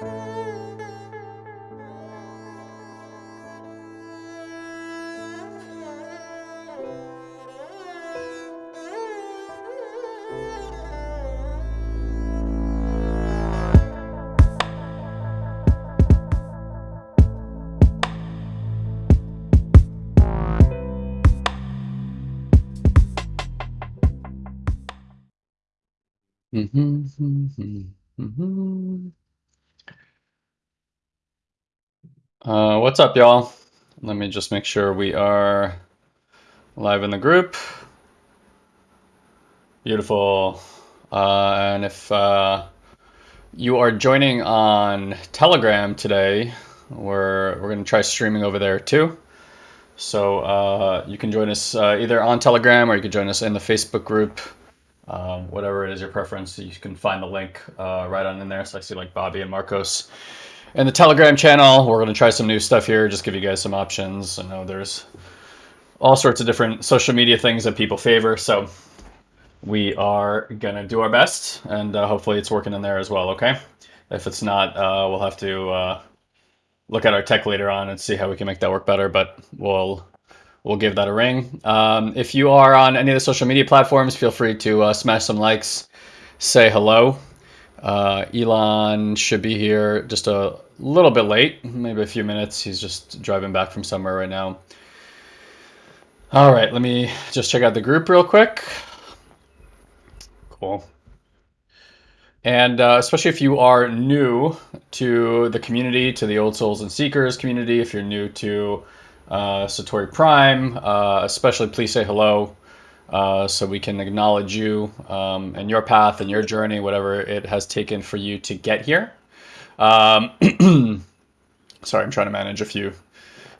Mm-hmm. What's up, y'all? Let me just make sure we are live in the group. Beautiful. Uh, and if uh, you are joining on Telegram today, we're, we're going to try streaming over there too. So uh, you can join us uh, either on Telegram or you can join us in the Facebook group um, whatever it is your preference. You can find the link uh, right on in there. So I see like Bobby and Marcos. And the Telegram channel, we're going to try some new stuff here, just give you guys some options. I know there's all sorts of different social media things that people favor. So we are going to do our best and uh, hopefully it's working in there as well. Okay. If it's not, uh, we'll have to uh, look at our tech later on and see how we can make that work better, but we'll we'll give that a ring. Um, if you are on any of the social media platforms, feel free to uh, smash some likes, say hello. Uh, Elon should be here just a little bit late, maybe a few minutes. He's just driving back from somewhere right now. All right, let me just check out the group real quick. Cool. And uh, especially if you are new to the community, to the Old Souls and Seekers community, if you're new to uh, Satori Prime, uh, especially please say hello uh, so we can acknowledge you um, and your path and your journey, whatever it has taken for you to get here. Um, sorry, I'm trying to manage a few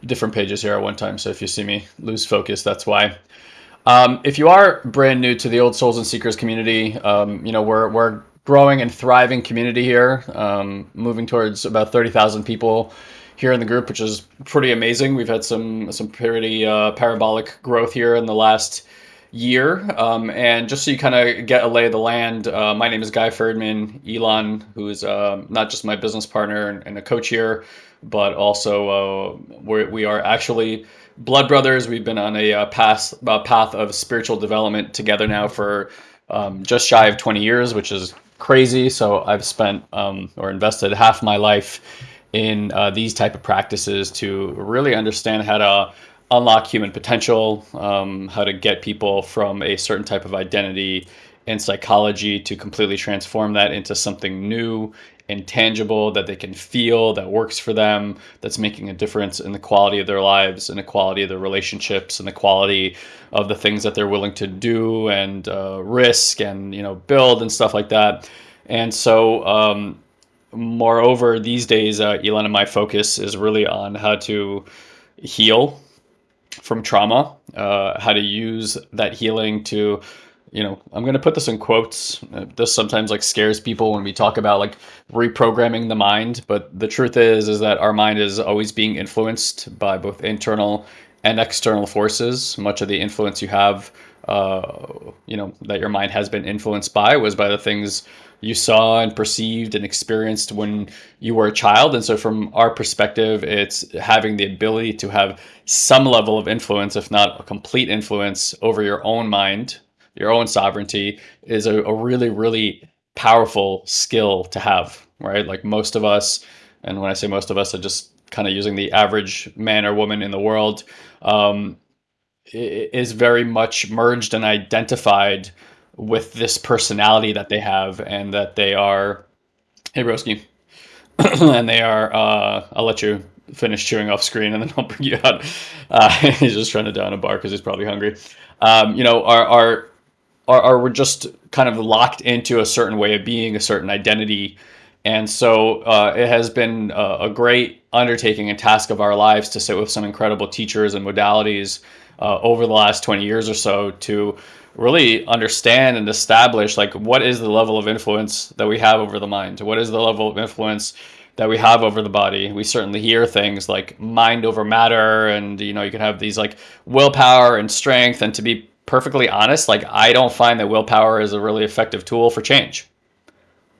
different pages here at one time, so if you see me lose focus, that's why. Um, if you are brand new to the Old Souls and Seekers community, um, you know, we're, we're growing and thriving community here, um, moving towards about 30,000 people here in the group, which is pretty amazing. We've had some some pretty uh, parabolic growth here in the last year. Um, and just so you kind of get a lay of the land, uh, my name is Guy Ferdman. Elon, who is uh, not just my business partner and, a coach here, but also uh, we're, we are actually blood brothers. We've been on a uh, path, path of spiritual development together now for um, just shy of 20 years, which is crazy. So I've spent um, or invested half my life in uh, these type of practices to really understand how to unlock human potential, um, how to get people from a certain type of identity and psychology to completely transform that into something new and tangible that they can feel that works for them that's making a difference in the quality of their lives and the quality of their relationships and the quality of the things that they're willing to do and uh, risk and you know build and stuff like that. And so um, moreover, these days, uh, Elon and my focus is really on how to heal from trauma, uh, how to use that healing to, you know, I'm going to put this in quotes. Uh, this sometimes like scares people when we talk about like reprogramming the mind, but the truth is, is that our mind is always being influenced by both internal and external forces. Much of the influence you have, uh, you know, that your mind has been influenced by was by the things you saw and perceived and experienced when you were a child. And so, from our perspective, it's having the ability to have some level of influence, if not a complete influence, over your own mind, your own sovereignty, is a, a really, really powerful skill to have, right? Like most of us, and when I say most of us, I just kind of using the average man or woman in the world, um, is very much merged and identified with this personality that they have and that they are hey broski. And they are uh i'll let you finish chewing off screen and then i'll bring you out. Uh he's just trying to down a bar because he's probably hungry. Um you know are are are, are we're just kind of locked into a certain way of being a certain identity and so uh, it has been a, a, great undertaking and task of our lives to sit with some incredible teachers and modalities uh, over the last 20 years or so to really understand and establish like what is the level of influence that we have over the mind? What is the level of influence that we have over the body? We certainly hear things like mind over matter and you know you can have these like willpower and strength. And to be perfectly honest like i don't find that willpower is a really effective tool for change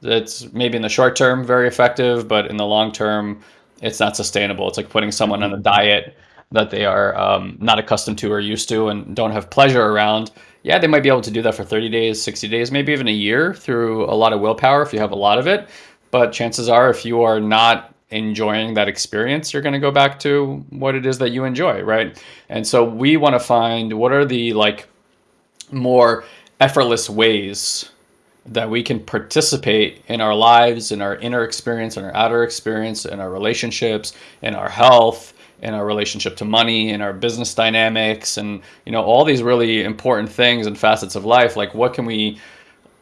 It's maybe in the short term very effective, but in the long term, it's not sustainable. It's like putting someone on a diet that they are um, not accustomed to or used to and don't have pleasure around. Yeah, they might be able to do that for 30 days, 60 days, maybe even a year through a lot of willpower if you have a lot of it. But chances are, if you are not enjoying that experience, you're going to go back to what it is that you enjoy, right? And so we want to find what are the like more effortless ways that we can participate in our lives, in our inner experience, in our outer experience, in our relationships, in our health, in our relationship to money, in our business dynamics, and you know all these really important things and facets of life. Like what can we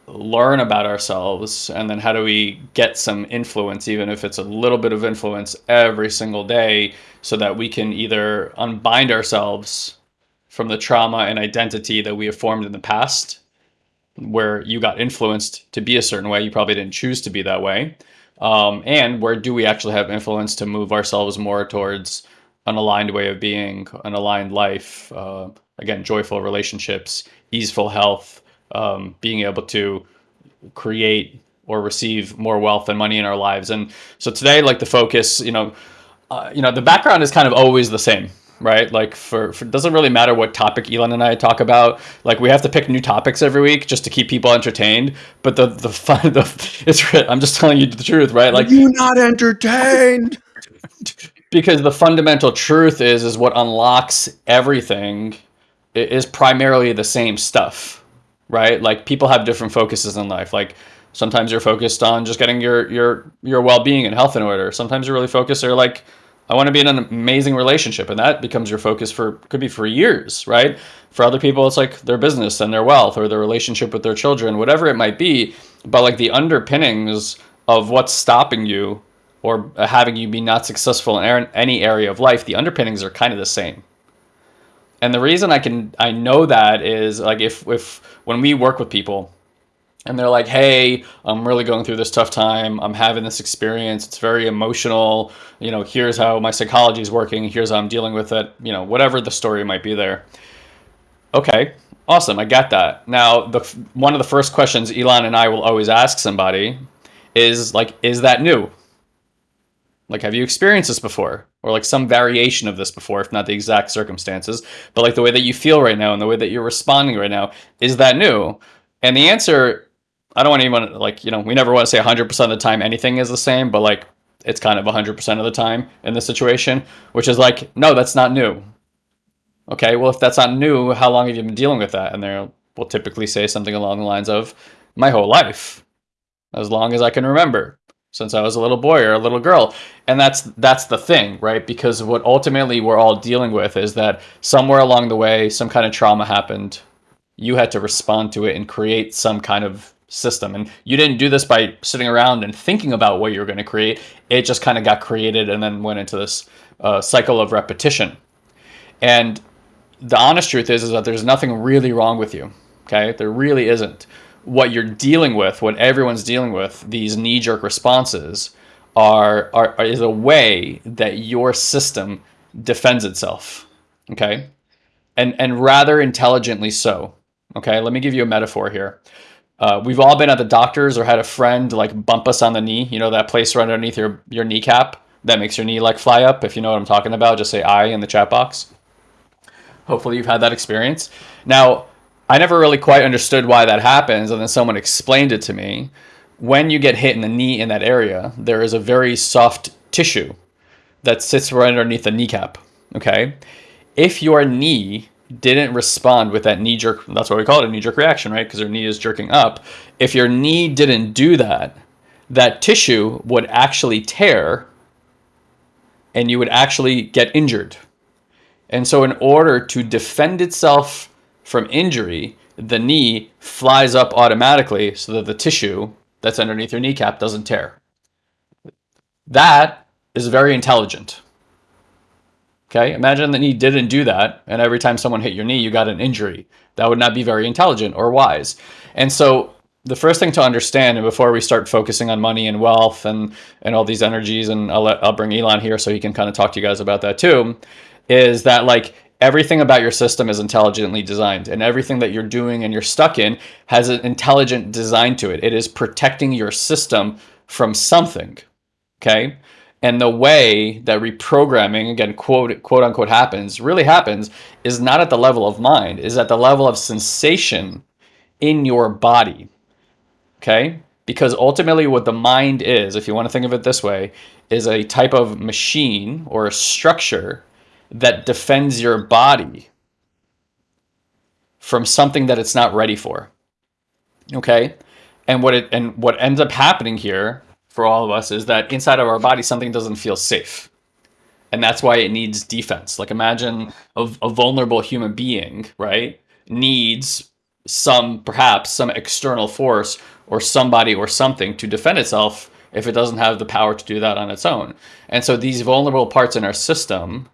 learn about ourselves, and then how do we get some influence, even if it's a little bit of influence every single day, so that we can either unbind ourselves from the trauma and identity that we have formed in the past where you got influenced to be a certain way. You probably didn't choose to be that way. Um, and where do we actually have influence to move ourselves more towards an aligned way of being, an aligned life, uh, again, joyful relationships, easeful health, um, being able to create or receive more wealth and money in our lives. And so today, like the focus, you know, uh, you know, the background is kind of always the same right? Like for, for doesn't really matter what topic Elon and I talk about. Like we have to pick new topics every week just to keep people entertained. But the the fun the it's I'm just telling you the truth, right? Like Are you not entertained. because the fundamental truth is is what unlocks everything is primarily the same stuff, right? Like people have different focuses in life. Like sometimes you're focused on just getting your your your well-being and health in order. Sometimes you're really focused or like I want to be in an amazing relationship, and that becomes your focus for could be for years, right? For other people, it's like their business and their wealth or their relationship with their children, whatever it might be. But like the underpinnings of what's stopping you or having you be not successful in any area of life, the underpinnings are kind of the same. And the reason I can I know that is like if if when we work with people, and they're like, hey, I'm really going through this tough time. I'm having this experience. It's very emotional. You know, here's how my psychology is working. Here's how I'm dealing with it. You know, whatever the story might be there. Okay, awesome. I got that. Now, the one of the first questions Elon and I will always ask somebody is like, is that new? Like, have you experienced this before? Or like some variation of this before, if not the exact circumstances, but like the way that you feel right now and the way that you're responding right now, is that new? And the answer I don't want anyone like you know we never want to say 100% of the time anything is the same, but like it's kind of 100% of the time in this situation, which is like no, that's not new. Okay, well if that's not new, how long have you been dealing with that? And they will typically say something along the lines of my whole life, as long as I can remember, since I was a little boy or a little girl. And that's that's the thing, right? Because what ultimately we're all dealing with is that somewhere along the way, some kind of trauma happened. You had to respond to it and create some kind of system. And you didn't do this by sitting around and thinking about what you were going to create. It just kind of got created and then went into this uh, cycle of repetition. And the honest truth is, is that there's nothing really wrong with you. Okay, there really isn't. What you're dealing with, what everyone's dealing with, these knee-jerk responses, are, are, are is a way that your system defends itself. Okay, and and rather intelligently so. Okay, let me give you a metaphor here. Uh, we've all been at the doctor's or had a friend like bump us on the knee. You know that place right underneath your your kneecap that makes your knee like fly up. If you know what I'm talking about, just say "I" in the chat box. Hopefully, you've had that experience. Now, I never really quite understood why that happens, and then someone explained it to me. When you get hit in the knee in that area, there is a very soft tissue that sits right underneath the kneecap. Okay, if your knee didn't respond with that knee jerk, that's why we call it a knee jerk reaction, right? Because your knee is jerking up. If your knee didn't do that, that tissue would actually tear and you would actually get injured. And so, in order to defend itself from injury, the knee flies up automatically so that the tissue that's underneath your kneecap doesn't tear. That is very intelligent. Okay, imagine that knee didn't do that, and every time someone hit your knee, you got an injury. That would not be very intelligent or wise. And so, the first thing to understand, and before we start focusing on money and wealth and and all these energies, and I'll let, I'll bring Elon here so he can kind of talk to you guys about that too, is that like everything about your system is intelligently designed and everything that you're doing and you're stuck in has an intelligent design to it it is protecting your system from something okay and the way that reprogramming again quote quote unquote happens really happens is not at the level of mind is at the level of sensation in your body okay because ultimately what the mind is if you want to think of it this way is a type of machine or a structure that defends your body from something that it's not ready for. Okay? And what it and what ends up happening here for all of us is that inside of our body something doesn't feel safe. And that's why it needs defense. Like imagine a, a vulnerable human being, right? Needs some perhaps some external force or somebody or something to defend itself if it doesn't have the power to do that on its own. And so these vulnerable parts in our system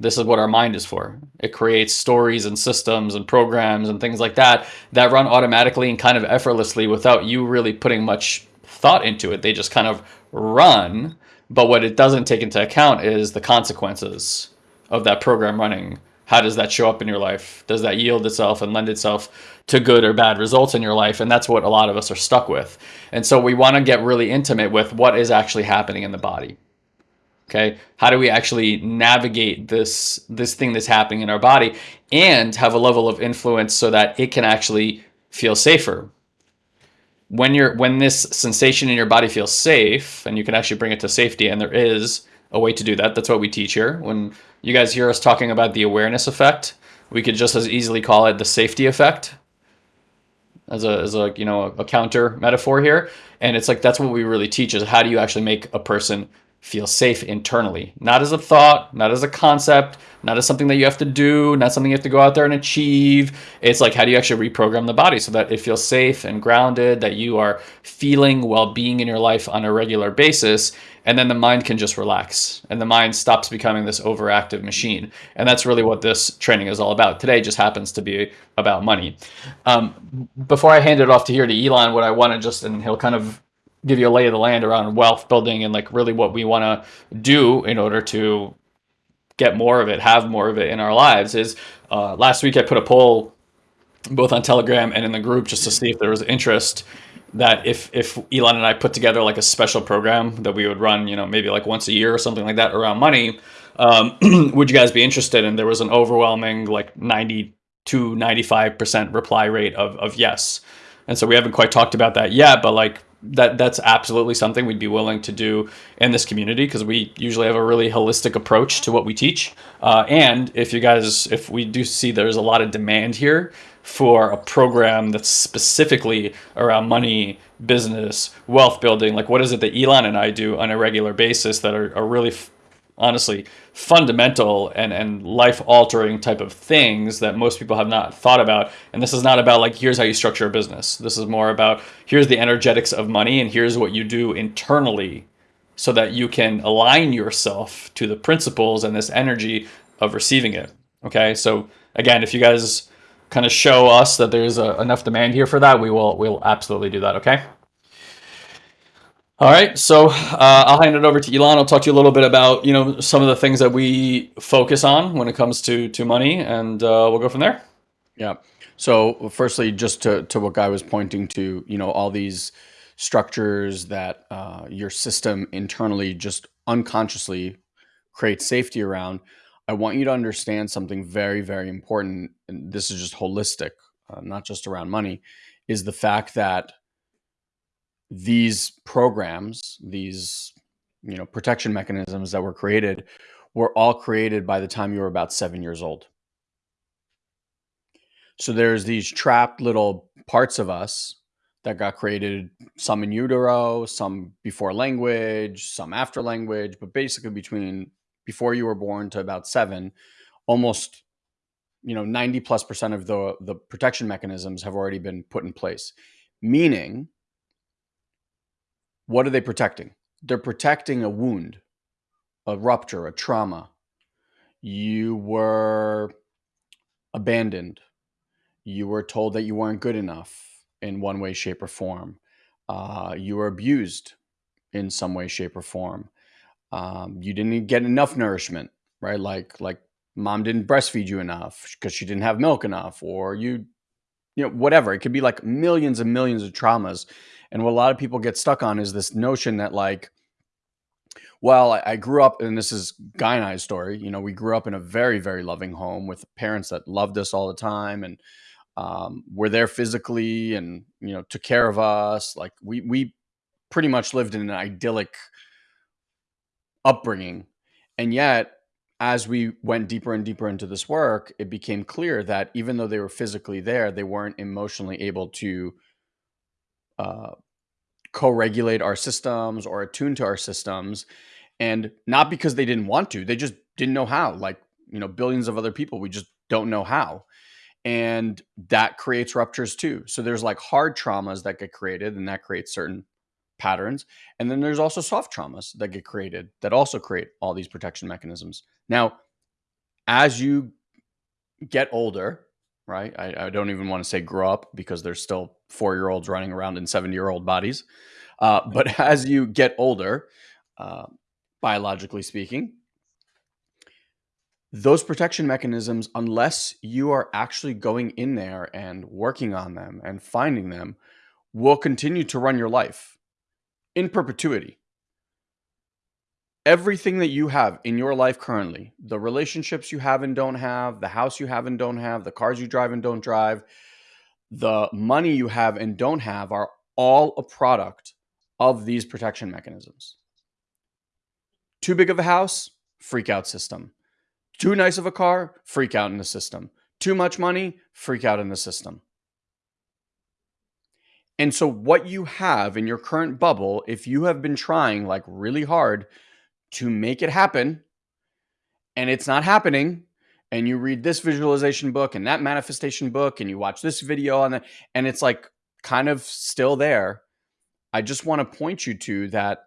this is what our mind is for. It creates stories and systems and programs and things like that that run automatically and kind of effortlessly without you really putting much thought into it. They just kind of run. But what it doesn't take into account is the consequences of that program running. How does that show up in your life? Does that yield itself and lend itself to good or bad results in your life? And that's what a lot of us are stuck with. And so we want to get really intimate with what is actually happening in the body okay how do we actually navigate this this thing that's happening in our body and have a level of influence so that it can actually feel safer when you're when this sensation in your body feels safe and you can actually bring it to safety and there is a way to do that that's what we teach here. When you guys hear us talking about the awareness effect we could just as easily call it the safety effect as a as a you know a, counter metaphor here. And it's like that's what we really teach is how do you actually make a person feel safe internally, not as a thought, not as a concept, not as something that you have to do, not something you have to go out there and achieve. It's like, how do you actually reprogram the body so that it feels safe and grounded, that you are feeling well being in your life on a regular basis. And then the mind can just relax and the mind stops becoming this overactive machine. And that's really what this training is all about. Today just happens to be about money. Um, before I hand it off to here to Elon, what I want to just, and he'll kind of give you a lay of the land around wealth building and like really what we want to do in order to get more of it, have more of it in our lives is uh, last week I put a poll both on Telegram and in the group just to see if there was interest that if if Elon and I put together like a special program that we would run, you know, maybe like once a year or something like that around money, um, would you guys be interested? And there was an overwhelming like 90 to 95% reply rate of, of yes. And so we haven't quite talked about that yet, but like that that's absolutely something we'd be willing to do in this community because we usually have a really holistic approach to what we teach. Uh, and if you guys, if we do see there's a lot of demand here for a program that's specifically around money, business, wealth building, like what is it that Elon and I do on a regular basis that are, are really honestly fundamental and, and life altering type of things that most people have not thought about. And this is not about like, here's how you structure a business. This is more about here's the energetics of money and here's what you do internally so that you can align yourself to the principles and this energy of receiving it. Okay. So again, if you guys kind of show us that there's a, enough demand here for that, we will, we'll absolutely do that. Okay. All right, so uh, I'll hand it over to Elon. I'll talk to you a little bit about you know some of the things that we focus on when it comes to to money, and uh, we'll go from there. Yeah. So, firstly, just to to what Guy was pointing to, you know, all these structures that uh, your system internally just unconsciously creates safety around. I want you to understand something very, very important, and this is just holistic, uh, not just around money, is the fact that these programs, these you know protection mechanisms that were created, were all created by the time you were about seven years old. So there's these trapped little parts of us that got created, some in utero, some before language, some after language, but basically between before you were born to about seven, almost you know 90 plus percent of the the protection mechanisms have already been put in place meaning what are they protecting? They're protecting a wound, a rupture, a trauma. You were abandoned. You were told that you weren't good enough in one way, shape, or form. Uh, you were abused in some way, shape, or form. Um, you didn't get enough nourishment, right? Like like mom didn't breastfeed you enough because she didn't have milk enough, or you, you know, whatever. It could be like millions and millions of traumas. And what a lot of people get stuck on is this notion that like, well, I, I grew up, and this is Guy and I's story. You know, we grew up in a very, very loving home with parents that loved us all the time and um, were there physically and you know took care of us. Like we we pretty much lived in an idyllic upbringing, and yet as we went deeper and deeper into this work, it became clear that even though they were physically there, they weren't emotionally able to uh, co-regulate our systems or attune to our systems and not because they didn't want to they just didn't know how like you know billions of other people we just don't know how. And that creates ruptures too. So there's like hard traumas that get created and that creates certain patterns. And then there's also soft traumas that get created that also create all these protection mechanisms. Now as you get older right i, I don't even want to say grow up because there's still four year olds running around in 70 year old bodies uh, but as you get older uh, biologically speaking, those protection mechanisms, unless you are actually going in there and working on them and finding them, will continue to run your life in perpetuity. Everything that you have in your life currently, the relationships you have and don't have, the house you have and don't have, the cars you drive and don't drive, the money you have and don't have are all a product of these protection mechanisms. Too big of a house, freak out system. Too nice of a car, freak out in the system. Too much money, freak out in the system. And so, what you have in your current bubble, if you have been trying like really hard to make it happen and it's not happening, and you read this visualization book and that manifestation book and you watch this video that, and it's like kind of still there, I just want to point you to that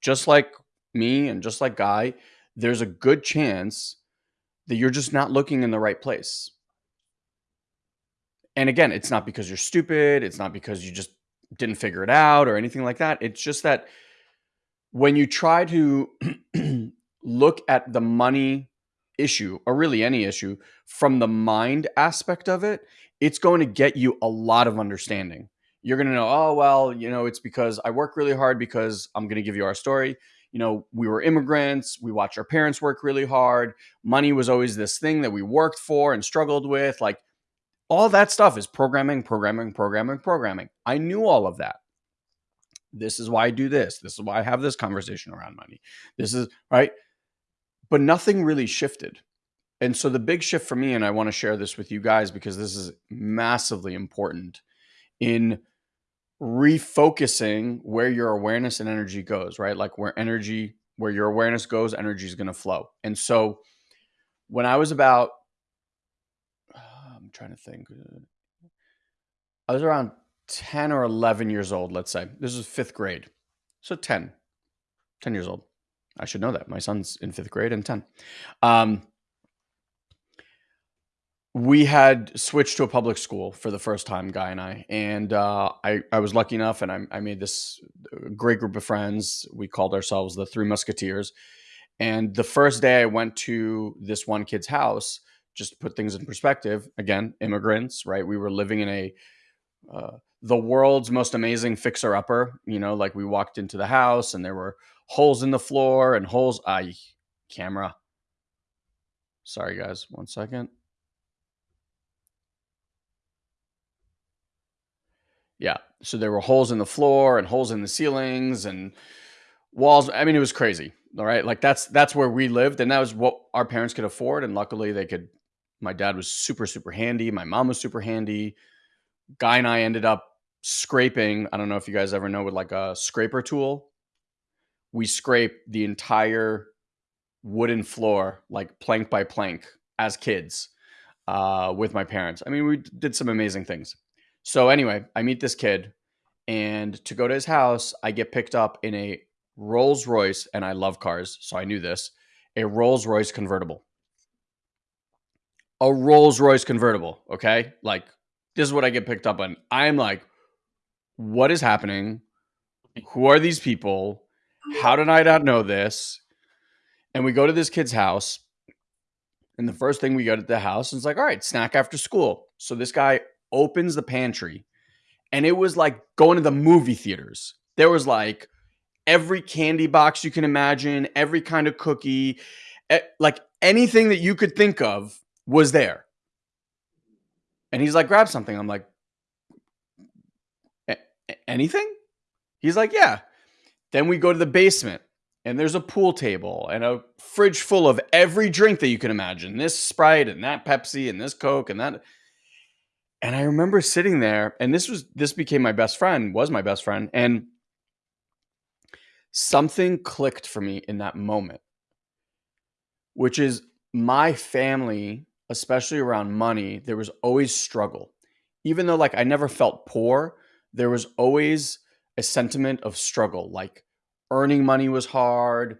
just like me and just like Guy, there's a good chance that you're just not looking in the right place. And again, it's not because you're stupid, it's not because you just didn't figure it out or anything like that. It's just that when you try to look at the money issue or really any issue from the mind aspect of it, it's going to get you a lot of understanding. You're going to know, oh, well, you know, it's because I work really hard because I'm going to give you our story you know, we were immigrants. We watched our parents work really hard. Money was always this thing that we worked for and struggled with. Like all that stuff is programming, programming, programming, programming. I knew all of that. This is why I do this. This is why I have this conversation around money. This is right. But nothing really shifted. And so the big shift for me, and I want to share this with you guys because this is massively important in refocusing where your awareness and energy goes, right? Like where energy, where your awareness goes, energy is going to flow. And so when I was about, I'm trying to think, uh, I was around 10 or 11 years old, let's say. This is fifth grade. So 10, 10 years old. I should know that. My son's in fifth grade and 10. Um, we had switched to a public school for the first time, Guy and I, and uh, I I was lucky enough, and I, I made this great group of friends. We called ourselves the Three Musketeers. And the first day I went to this one kid's house, just to put things in perspective. Again, immigrants, right? We were living in a uh, the world's most amazing fixer upper. You know, like we walked into the house and there were holes in the floor and holes. I camera. Sorry, guys. One second. Yeah. So there were holes in the floor and holes in the ceilings and walls. I mean, it was crazy. All right. Like that's that's where we lived, and that was what our parents could afford. And luckily they could my dad was super, super handy. My mom was super handy. Guy and I ended up scraping. I don't know if you guys ever know with like a scraper tool. We scrape the entire wooden floor, like plank by plank, as kids uh, with my parents. I mean, we did some amazing things. So anyway, I meet this kid, and to go to his house, I get picked up in a Rolls Royce, and I love cars, so I knew this a Rolls Royce convertible. A Rolls Royce convertible, okay? Like, this is what I get picked up on. I'm like, what is happening? Who are these people? How did I not know this? And we go to this kid's house, And the first thing we got at the house is like, all right, snack after school. So this guy opens the pantry and it was like going to the movie theaters. There was like every candy box you can imagine, every kind of cookie, like anything that you could think of was there. And he's like, grab something. I'm like, anything? He's like, yeah. Then we go to the basement and there's a pool table and a fridge full of every drink that you can imagine this Sprite and that Pepsi and this Coke and that. And I remember sitting there and this was, this became my best friend, was my best friend. And something clicked for me in that moment, which is my family, especially around money, there was always struggle. Even though like I never felt poor, there was always a sentiment of struggle. Like earning money was hard.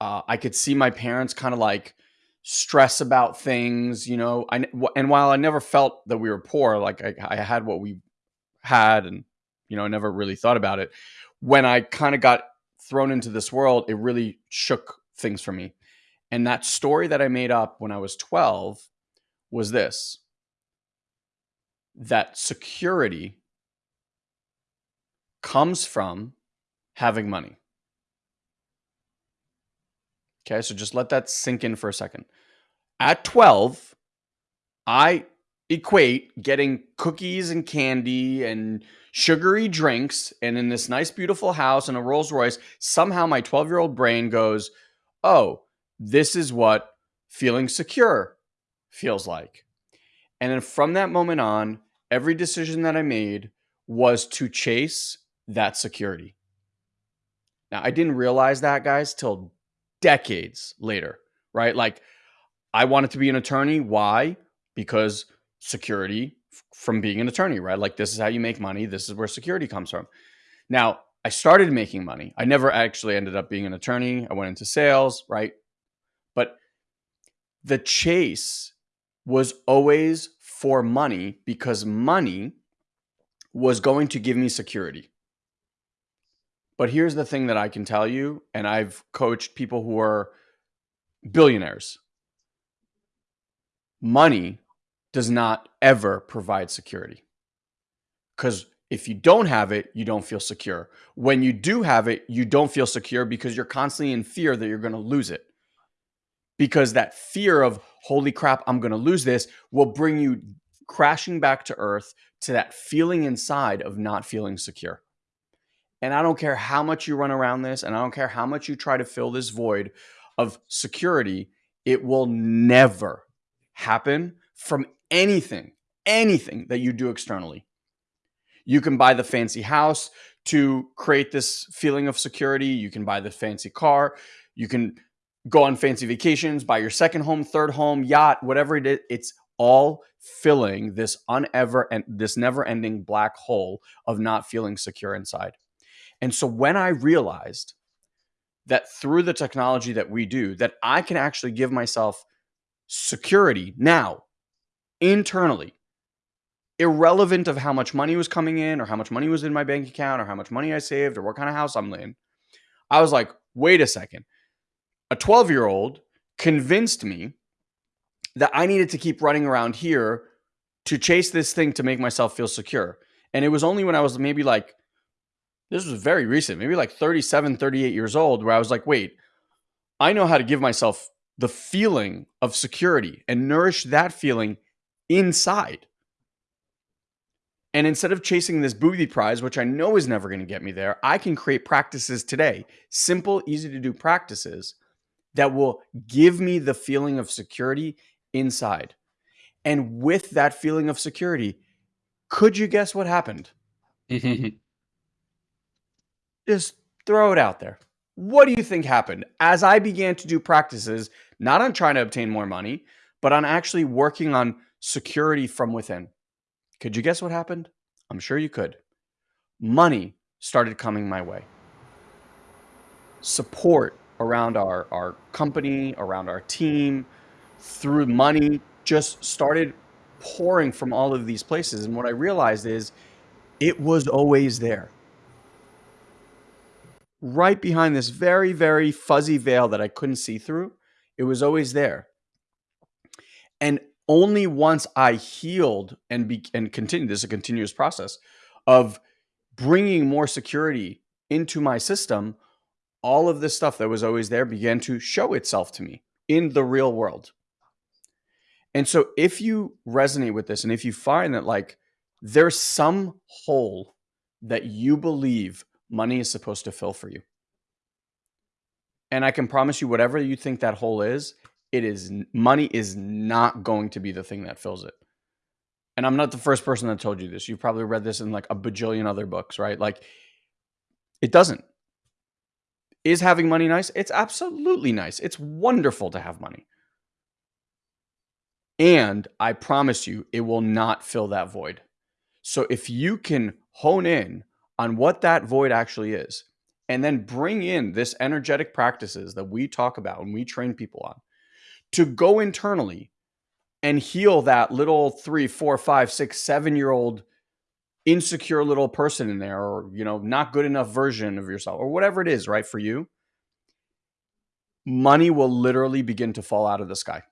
Uh, I could see my parents kind of like stress about things, you know. I and while I never felt that we were poor, like I, I had what we had, and you know, I never really thought about it. When I kind of got thrown into this world, it really shook things for me. And that story that I made up when I was 12 was this that security comes from having money. Okay, so just let that sink in for a second. At 12, I equate getting cookies and candy and sugary drinks and in this nice, beautiful house and a Rolls Royce. Somehow my 12 year old brain goes, Oh, this is what feeling secure feels like. And then from that moment on, every decision that I made was to chase that security. Now, I didn't realize that, guys, till decades later, right? Like, I wanted to be an attorney. Why? Because security from being an attorney, right? Like, this is how you make money. This is where security comes from. Now, I started making money. I never actually ended up being an attorney. I went into sales, right? But the chase was always for money because money was going to give me security. But here's the thing that I can tell you, and I've coached people who are billionaires. Money does not ever provide security. Because if you don't have it, you don't feel secure. When you do have it, you don't feel secure because you're constantly in fear that you're going to lose it. Because that fear of, holy crap, I'm going to lose this will bring you crashing back to earth to that feeling inside of not feeling secure. And I don't care how much you run around this, and I don't care how much you try to fill this void of security, it will never happen from anything, anything that you do externally. You can buy the fancy house to create this feeling of security. You can buy the fancy car. You can go on fancy vacations, buy your second home, third home, yacht, whatever it is. It's all filling this unever and this never ending black hole of not feeling secure inside. And so when I realized that through the technology that we do, that I can actually give myself security now internally, irrelevant of how much money was coming in or how much money was in my bank account or how much money I saved or what kind of house I'm in. I was like, wait a second. A 12 year old convinced me that I needed to keep running around here to chase this thing to make myself feel secure. And it was only when I was maybe like this was very recent, maybe like 37, 38 years old, where I was like, wait, I know how to give myself the feeling of security and nourish that feeling inside. And instead of chasing this booby prize, which I know is never going to get me there, I can create practices today, simple, easy to do practices that will give me the feeling of security inside. And with that feeling of security, could you guess what happened? Just throw it out there. What do you think happened as I began to do practices, not on trying to obtain more money, but on actually working on security from within? Could you guess what happened? I'm sure you could. Money started coming my way. Support around our, our company, around our team, through money just started pouring from all of these places. And what I realized is it was always there right behind this very, very fuzzy veil that I couldn't see through. It was always there. And only once I healed and be, and continued this is a continuous process of bringing more security into my system, all of this stuff that was always there began to show itself to me in the real world. And so if you resonate with this and if you find that like there's some hole that you believe money is supposed to fill for you. And I can promise you whatever you think that hole is, it is money is not going to be the thing that fills it. And I'm not the first person that told you this. You've probably read this in like a bajillion other books, right? Like it doesn't. Is having money nice? It's absolutely nice. It's wonderful to have money. And I promise you, it will not fill that void. So if you can hone in on what that void actually is, and then bring in this energetic practices that we talk about and we train people on to go internally and heal that little three, four, five, six, seven year old insecure little person in there, or, you know, not good enough version of yourself, or whatever it is, right, for you, money will literally begin to fall out of the sky.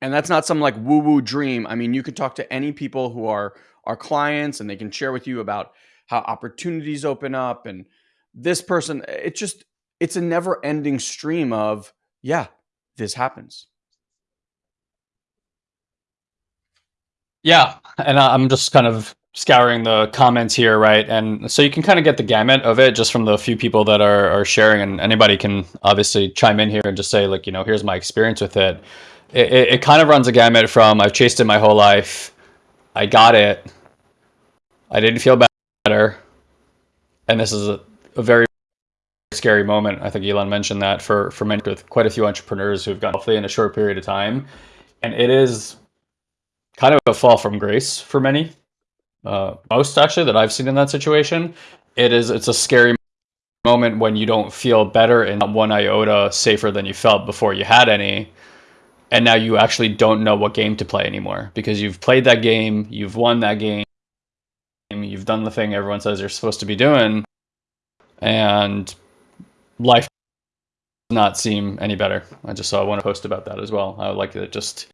And that's not some like woo woo dream. I mean, you can talk to any people who are our clients and they can share with you about how opportunities open up and this person. Eh, it's just, it's a never ending stream of, yeah, this happens. Yeah. And I'm just kind of scouring the comments here, right? And so you can kind of get the gamut of it just from the few people that are, are sharing, and anybody can obviously chime in here and just say, like, you know, here's my experience with it it, it, it kind of runs a gamut from I've chased it my whole life, I got it, I didn't feel better, and this is a, a very scary moment. I think Elon mentioned that for for many with quite a few entrepreneurs who've gotten healthy in a short period of time, and it is kind of a fall from grace for many. Uh, most actually that I've seen in that situation, it is it's a scary moment when you don't feel better and one iota safer than you felt before you had any and now you actually don't know what game to play anymore because you've played that game, you've won that game, you've done the thing everyone says you're supposed to be doing, and life does not seem any better. I just saw one post about that as well. I would like to just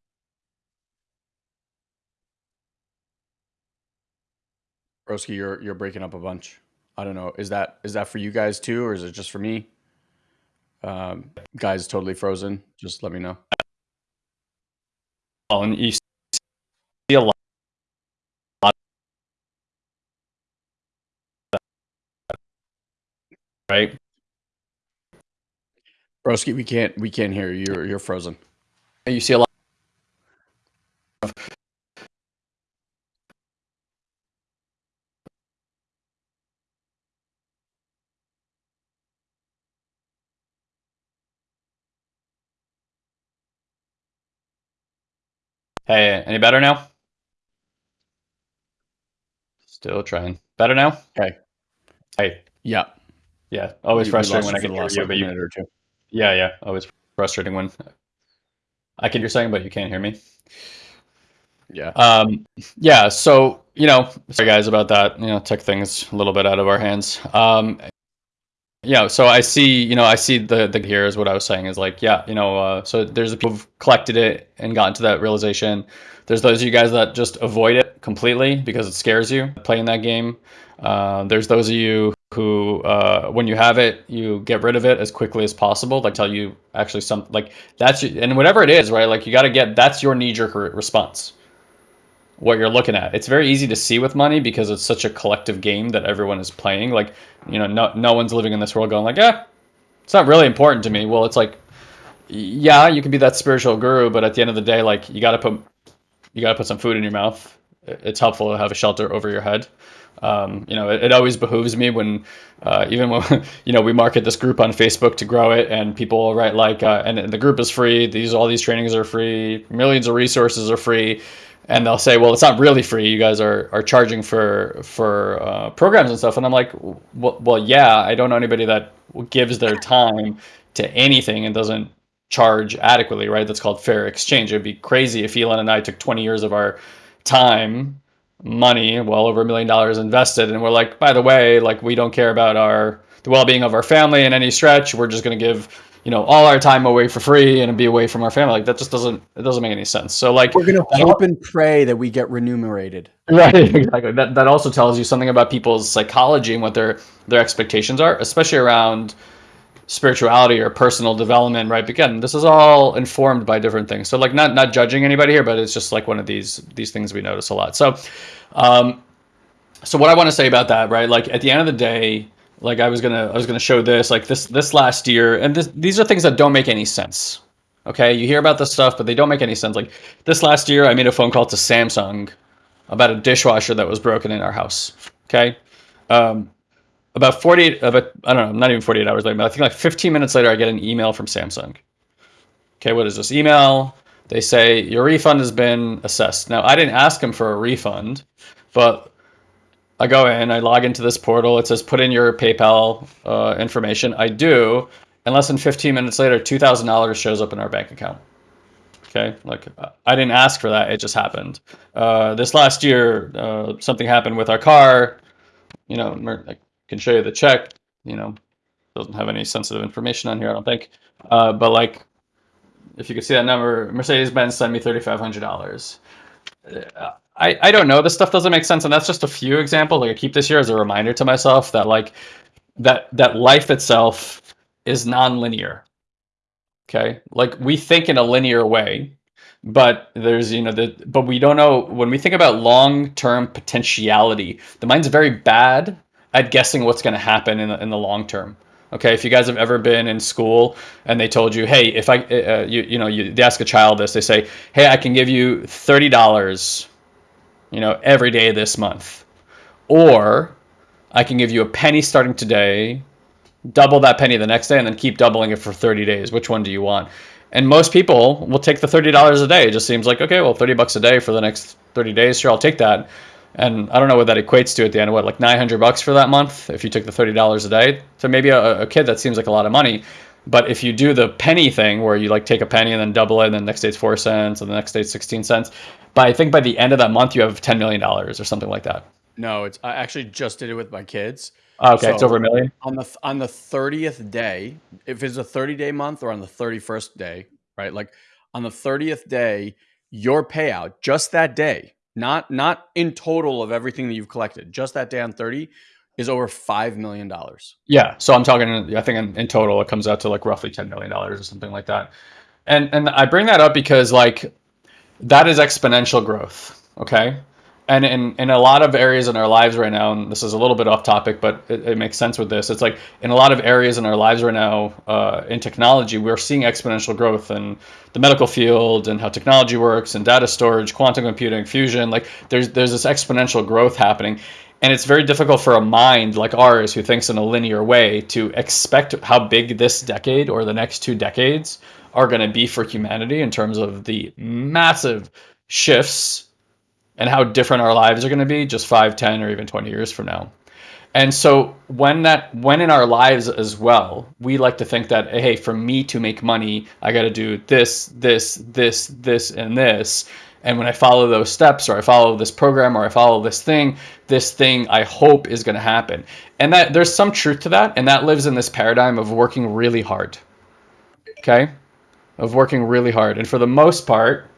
Broski, you're you're breaking up a bunch. I don't know. Is that is that for you guys too, or is it just for me? Um, guys, totally frozen. Just let me know and you see a lot right? Broski we can't we can't hear you. You're, you're frozen. You see a lot Hey, any better now? Still trying. Better now? Okay. Hey. Yeah. Yeah. Always we, frustrating we when I can hear you, but you, or two. Yeah, yeah. Always frustrating when I can hear saying, but you can't hear me. Yeah. Um, yeah. So, you know, sorry guys about that. You know, took things a little bit out of our hands. Um, yeah, so I see, you know, I see the the here is what I was saying is like, yeah, you know, uh, so there's the people who've collected it and gotten to that realization. There's those of you guys that just avoid it completely because it scares you playing that game. Uh, there's those of you who, uh, when you have it, you get rid of it as quickly as possible. Like tell you actually some like that's and whatever it is, right? Like you got to get that's your knee jerk response what you're looking at. It's very easy to see with money because it's such a collective game that everyone is playing. Like, you know, no no one's living in this world going like, yeah, it's not really important to me. Well, it's like, yeah, you can be that spiritual guru, but at the end of the day, like you got to put you got to put some food in your mouth. It's helpful to have a shelter over your head. Um, you know, it, it, always behooves me when, uh, even when, you know, we market this group on Facebook to grow it and people write like, uh, and the group is free. These, all these trainings are free. Millions of resources are free and they'll say, "Well, it's not really free. You guys are are charging for for uh, programs and stuff." And I'm like, well, "Well, yeah. I don't know anybody that gives their time to anything and doesn't charge adequately, right? That's called fair exchange. It'd be crazy if Elon and I took 20 years of our time, money, well over a million dollars invested, and we're like, by the way, like we don't care about our the well-being of our family in any stretch. We're just going to give you know all our time away for free and be away from our family. Like that just doesn't it doesn't make any sense. So like we're gonna hope and pray that we get remunerated. Right exactly. That, that also tells you something about people's psychology and what their their expectations are especially around spirituality or personal development right? Again this is all informed by different things. So like not not judging anybody here but it's just like one of these these things we notice a lot. So um so what i want to say about that right? Like at the end of the day like I was gonna I was gonna show this like this this last year, and this, these are things that don't make any sense. Okay, you hear about this stuff, but they don't make any sense. Like this last year, I made a phone call to Samsung about a dishwasher that was broken in our house. Okay, um, about 48 about I don't know, not even 48 hours later, but I think like 15 minutes later, I get an email from Samsung. Okay, what is this email? They say your refund has been assessed. Now I didn't ask them for a refund, but I go in, I log into this portal. It says put in your PayPal uh, information. I do, and less than 15 minutes later, $2,000 shows up in our bank account. Okay, like I didn't ask for that; it just happened. Uh, this last year, uh, something happened with our car. You know, I can show you the check. You know, doesn't have any sensitive information on here, I don't think. Uh, but like, if you could see that number, Mercedes-Benz sent me $3,500. I, I don't know. This stuff doesn't make sense, and that's just a few examples. Like I keep this here as a reminder to myself that like that that life itself is non-linear. Okay, like we think in a linear way, but there's you know the but we don't know when we think about long-term potentiality. The mind's very bad at guessing what's going to happen in the, in the long term. Okay, if you guys have ever been in school and they told you, hey, if I, uh, you, you know, you they ask a child this, they say, hey, I can give you thirty dollars you know, every day this month. Or I can give you a penny starting today, double that penny the next day, and then keep doubling it for 30 days. Which one do you want? And most people will take the $30 a day. It just seems like, okay, well, 30 bucks a day for the next 30 days. Sure, I'll take that. And I don't know what that equates to at the end of what, like 900 bucks for that month if you took the $30 a day. So maybe a, a kid that seems like a lot of money. But if you do the penny thing where you like take a penny and then double it, and then the next day it's four cents, and the next day it's 16 cents, but I think by the end of that month you have $10 million or something like that. No, it's I actually just did it with my kids. Oh, okay, so it's over a million. On the on the 30th day, if it's a 30 day month or on the 31st day, right? Like on the 30th day, your payout just that day, not not in total of everything that you've collected, just that day on 30 is over five million dollars. Yeah, so I'm talking. I think in, in total it comes out to like roughly 10 million dollars or something like that. And and I bring that up because like that is exponential growth. Okay. And in, in a lot of areas in our lives right now, and this is a little bit off topic, but it, it makes sense with this. It's like in a lot of areas in our lives right now, uh, in technology, we're seeing exponential growth in the medical field and how technology works and data storage, quantum computing, fusion. Like there's there's this exponential growth happening, and it's very difficult for a mind like ours who thinks in a linear way to expect how big this decade or the next two decades are going to be for humanity in terms of the massive shifts and how different our lives are going to be just 5 10 or even 20 years from now. And so when that when in our lives as well we like to think that hey for me to make money i got to do this this this this and this and when i follow those steps or i follow this program or i follow this thing this thing i hope is going to happen and that there's some truth to that and that lives in this paradigm of working really hard okay of working really hard. And for the most part,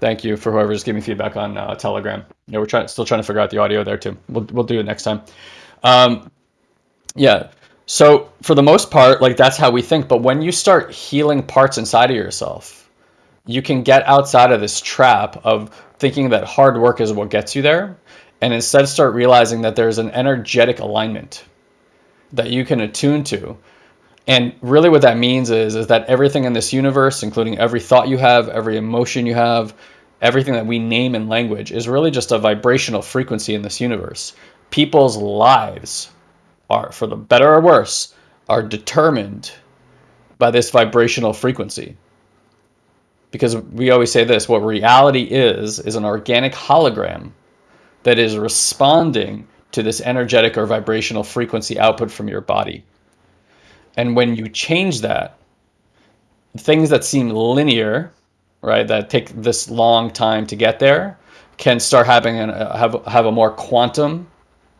thank you for whoever's giving feedback on uh, Telegram. Yeah, we're trying, still trying to figure out the audio there too. We'll, we'll do it next time. Um, yeah. So for the most part, like that's how we think. But when you start healing parts inside of yourself, you can get outside of this trap of thinking that hard work is what gets you there. And instead start realizing that there's an energetic alignment that you can attune to and really what that means is, is that everything in this universe, including every thought you have, every emotion you have, everything that we name in language is really just a vibrational frequency in this universe. People's lives are, for the better or worse, are determined by this vibrational frequency. Because we always say this, what reality is, is an organic hologram that is responding to this energetic or vibrational frequency output from your body. And when you change that, things that seem linear, right, that take this long time to get there, can start having an, uh, have have a more quantum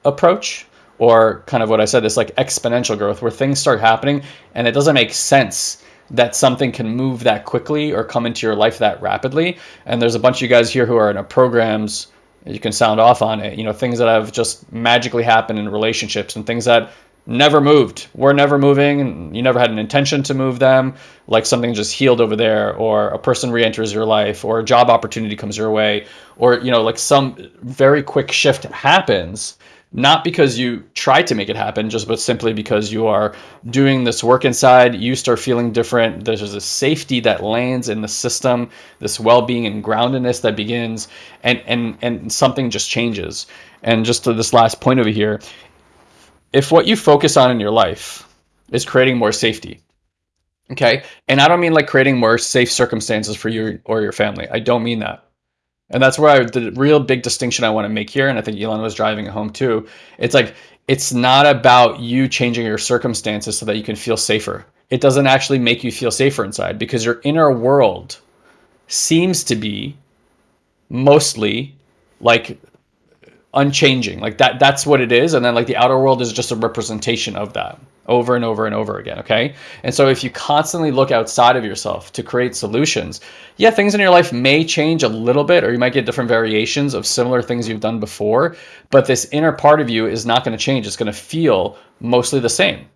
approach, or kind of what I said, this like exponential growth where things start happening and it doesn't make sense that something can move that quickly or come into your life that rapidly. And there's a bunch of you guys here who are in programs you can sound off on it. You know, things that have just magically happened in relationships and things that never moved. We're never moving, and you never had an intention to move them. Like something just healed over there, or a person re-enters your life, or a job opportunity comes your way, or you know, like some very quick shift happens not because you try to make it happen, just but simply because you are doing this work inside, you start feeling different. There's a safety that lands in the system, this well-being and groundedness that begins, and and and something just changes. And just to this last point over here, if what you focus on in your life is creating more safety, okay, and I don't mean like creating more safe circumstances for you or your family. I don't mean that. And that's where I, the real big distinction I want to make here, and I think Elon was driving home too. It's like it's not about you changing your circumstances so that you can feel safer. It doesn't actually make you feel safer inside because your inner world seems to be mostly like unchanging. Like that that's what it is and then like the outer world is just a representation of that over and over and over again, okay? And so if you constantly look outside of yourself to create solutions, yeah, things in your life may change a little bit or you might get different variations of similar things you've done before, but this inner part of you is not going to change. It's going to feel mostly the same.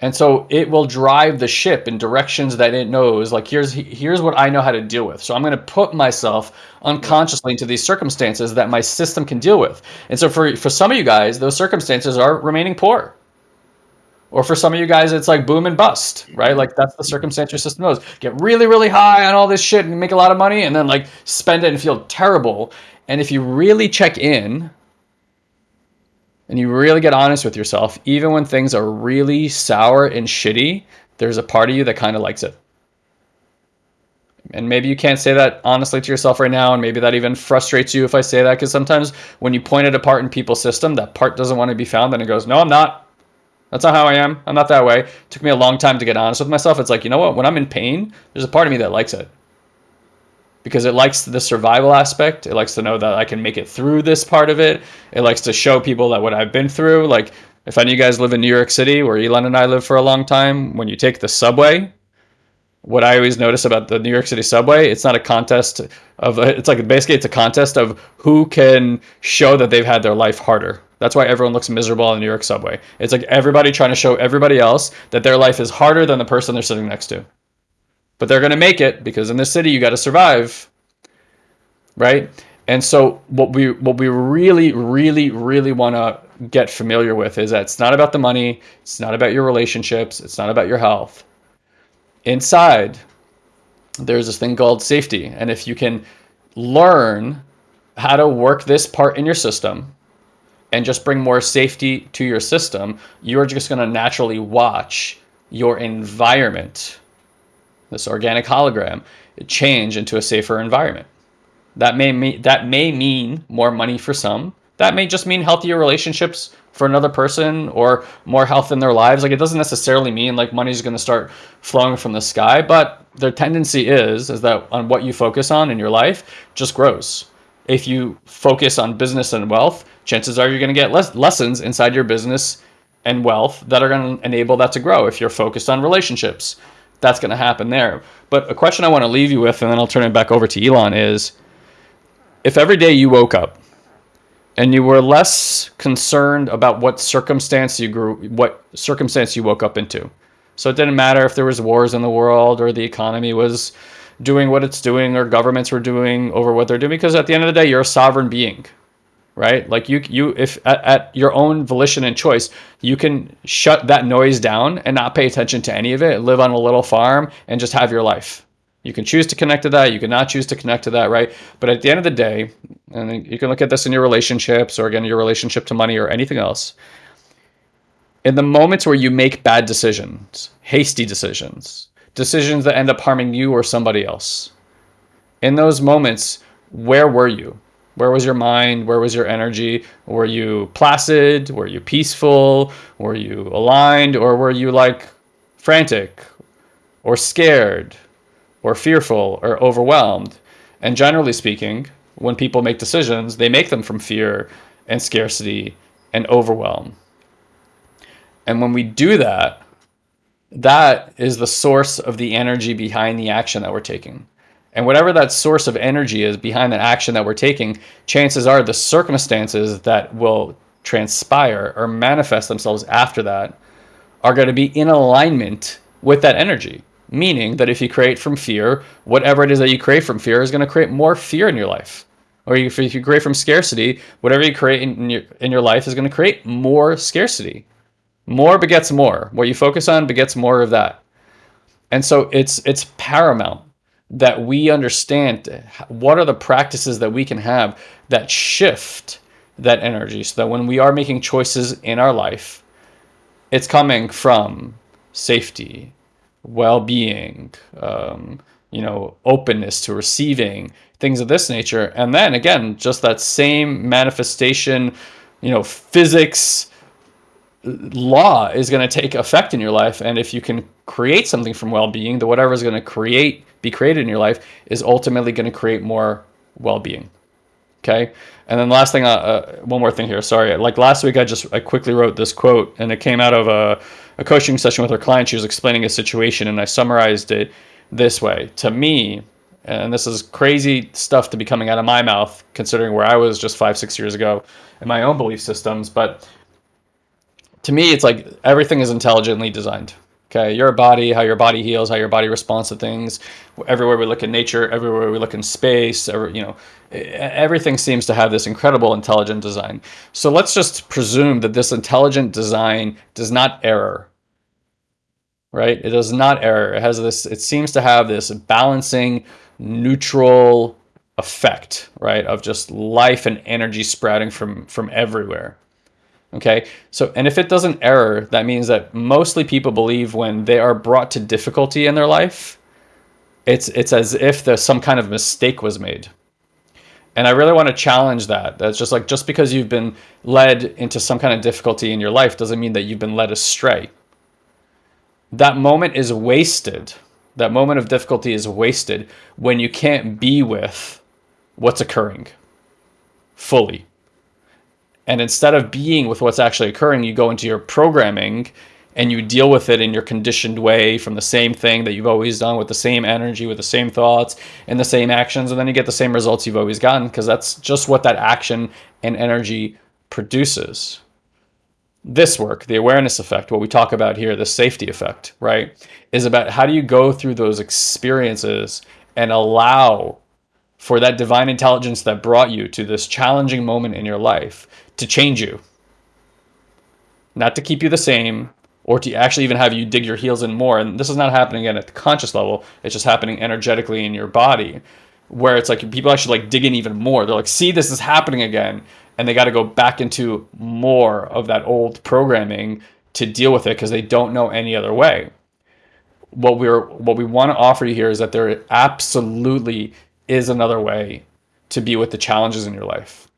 And so it will drive the ship in directions that it knows. Like here's here's what I know how to deal with. So I'm going to put myself unconsciously into these circumstances that my system can deal with. And so for for some of you guys, those circumstances are remaining poor. Or for some of you guys, it's like boom and bust, right? Like that's the circumstance your system knows. Get really, really high on all this shit and make a lot of money and then like spend it and feel terrible. And if you really check in and you really get honest with yourself, even when things are really sour and shitty, there's a part of you that kind of likes it. And maybe you can't say that honestly to yourself right now, and maybe that even frustrates you if I say that, because sometimes when you point it apart in people's system, that part doesn't want to be found, and it goes, No, I'm not. That's not how I am. I'm not that way. It took me a long time to get honest with myself. It's like, you know what? When I'm in pain, there's a part of me that likes it. Because it likes the survival aspect. It likes to know that I can make it through this part of it. It likes to show people that what I've been through. Like, if any of you guys live in New York City, where Elon and I live for a long time, when you take the subway, what I always notice about the New York City subway, it's not a contest of, it's like basically it's a contest of who can show that they've had their life harder that's why everyone looks miserable on the New York subway. It's like everybody trying to show everybody else that their life is harder than the person they're sitting next to. But they're going to make it because in this city you got to survive. Right? And so what we what we really really really want to get familiar with is that it's not about the money, it's not about your relationships, it's not about your health. Inside there's this thing called safety. And if you can learn how to work this part in your system, and just bring more safety to your system, you're just going to naturally watch your environment, this organic hologram, change into a safer environment. That may mean that may mean more money for some. That may just mean healthier relationships for another person or more health in their lives. Like it doesn't necessarily mean like money's going to start flowing from the sky, but their tendency is is that on what you focus on in your life just grows. If you focus on business and wealth, chances are you're going to get less lessons inside your business and wealth that are going to enable that to grow. If you're focused on relationships, that's going to happen there. But a question I want to leave you with, and then I'll turn it back over to Elon, is if every day you woke up and you were less concerned about what circumstance you grew, what circumstance you woke up into. So it didn't matter if there was wars in the world or the economy was doing what it's doing or governments were doing over what they're doing because at the end of the day you're a sovereign being right? Like you, you, if at, at, your own volition and choice, you can shut that noise down and not pay attention to any of it. Live on a little farm and just have your life. You can choose to connect to that. You can not choose to connect to that, right? But at the end of the day, and you can look at this in your relationships or again your relationship to money or anything else. In the moments where you make bad decisions, hasty decisions, decisions that end up harming you or somebody else, in those moments, where were you? Where was your mind? Where was your energy? Were you placid? Were you peaceful? Were you aligned? Or were you like frantic or scared or fearful or overwhelmed? And generally speaking, when people make decisions, they make them from fear and scarcity and overwhelm. And when we do that, that is the source of the energy behind the action that we're taking. And whatever that source of energy is behind the action that we're taking, chances are the circumstances that will transpire or manifest themselves after that are going to be in alignment with that energy. Meaning that if you create from fear, whatever it is that you create from fear is going to create more fear in your life. Or if you create from scarcity, whatever you create in your, in your life is going to create more scarcity. More begets more. What you focus on begets more of that. And so it's it's paramount that we understand what are the practices that we can have that shift that energy so that when we are making choices in our life, it's coming from safety, well-being, um, you know, openness to receiving things of this nature. And then again, just that same manifestation, you know, physics law is going to take effect in your life. And if you can create something from well-being, the whatever is going to create, be created in your life is ultimately going to create more well-being. Okay. And then last thing, uh, uh, one more thing here. Sorry. Like last week, I just, I quickly wrote this quote and it came out of a, a coaching session with her client. She was explaining a situation and I summarized it this way to me. And this is crazy stuff to be coming out of my mouth, considering where I was just five, six years ago in my own belief systems. But to me, it's like everything is intelligently designed. Okay, your body, how your body heals, how your body responds to things. Everywhere we look in nature, everywhere we look in space, every, you know, everything seems to have this incredible intelligent design. So let's just presume that this intelligent design does not error. Right? It does not error. It has this. It seems to have this balancing, neutral effect, right, of just life and energy sprouting from from everywhere. Okay, so and if it doesn't error, that means that mostly people believe when they are brought to difficulty in their life, it's it's as if there's some kind of mistake was made. And I really want to challenge that. That's just like just because you've been led into some kind of difficulty in your life doesn't mean that you've been led astray. That moment is wasted. That moment of difficulty is wasted when you can't be with what's occurring fully and instead of being with what's actually occurring, you go into your programming and you deal with it in your conditioned way from the same thing that you've always done with the same energy, with the same thoughts and the same actions. And then you get the same results you've always gotten because that's just what that action and energy produces. This work, the awareness effect, what we talk about here, the safety effect, right, is about how do you go through those experiences and allow for that divine intelligence that brought you to this challenging moment in your life to change you, not to keep you the same or to actually even have you dig your heels in more. And this is not happening again at the conscious level. It's just happening energetically in your body where it's like people actually like dig in even more. They're like, see, this is happening again. And they got to go back into more of that old programming to deal with it because they don't know any other way. What we're what we want to offer you here is that there absolutely is another way to be with the challenges in your life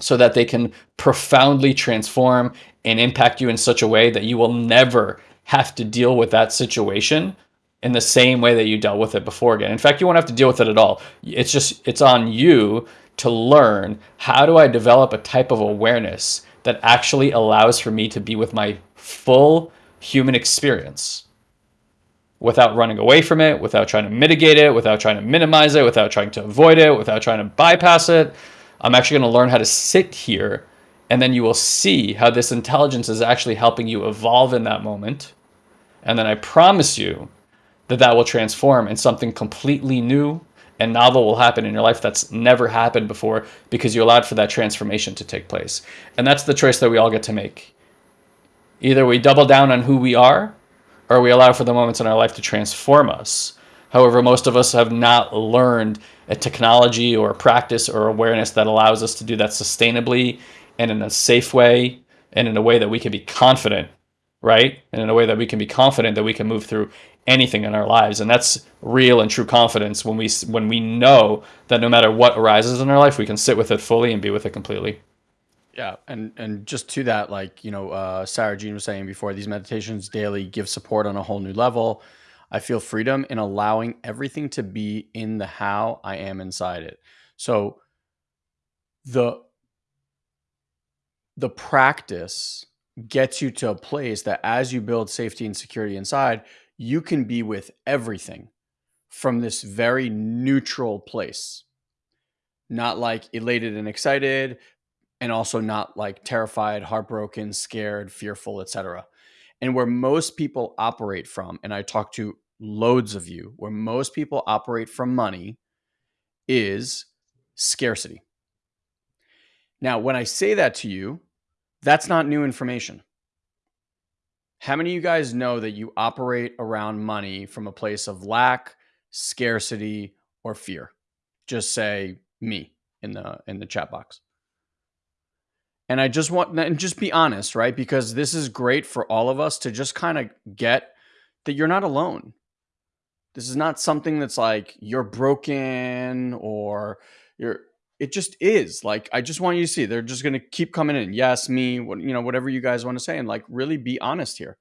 so that they can profoundly transform and impact you in such a way that you will never have to deal with that situation in the same way that you dealt with it before again. In fact, you won't have to deal with it at all. It's just, it's on you to learn how do I develop a type of awareness that actually allows for me to be with my full human experience without running away from it, without trying to mitigate it, without trying to minimize it, without trying to avoid it, without trying to bypass it, I'm actually going to learn how to sit here and then you will see how this intelligence is actually helping you evolve in that moment. And then I promise you that that will transform and something completely new and novel will happen in your life that's never happened before because you allowed for that transformation to take place. And that's the choice that we all get to make. Either we double down on who we are or we allow for the moments in our life to transform us. However, most of us have not learned a technology or a practice or awareness that allows us to do that sustainably and in a safe way and in a way that we can be confident, right? And in a way that we can be confident that we can move through anything in our lives. And that's real and true confidence when we when we know that no matter what arises in our life, we can sit with it fully and be with it completely. Yeah, and and just to that, like you know, uh, Sarah Jean was saying before, these meditations daily give support on a whole new level. I feel freedom in allowing everything to be in the how I am inside it. So the the practice gets you to a place that as you build safety and security inside, you can be with everything from this very neutral place. Not like elated and excited, and also not like terrified, heartbroken, scared, fearful, etc. And where most people operate from, and I talk to loads of you, where most people operate from money is scarcity. Now, when I say that to you, that's not new information. How many of you guys know that you operate around money from a place of lack, scarcity, or fear? Just say me in the in the chat box. And I just want and just be honest, right? Because this is great for all of us to just kind of get that you're not alone. This is not something that's like you're broken or you're it just is like i just want you to see they're just going to keep coming in yes me what you know whatever you guys want to say and like really be honest here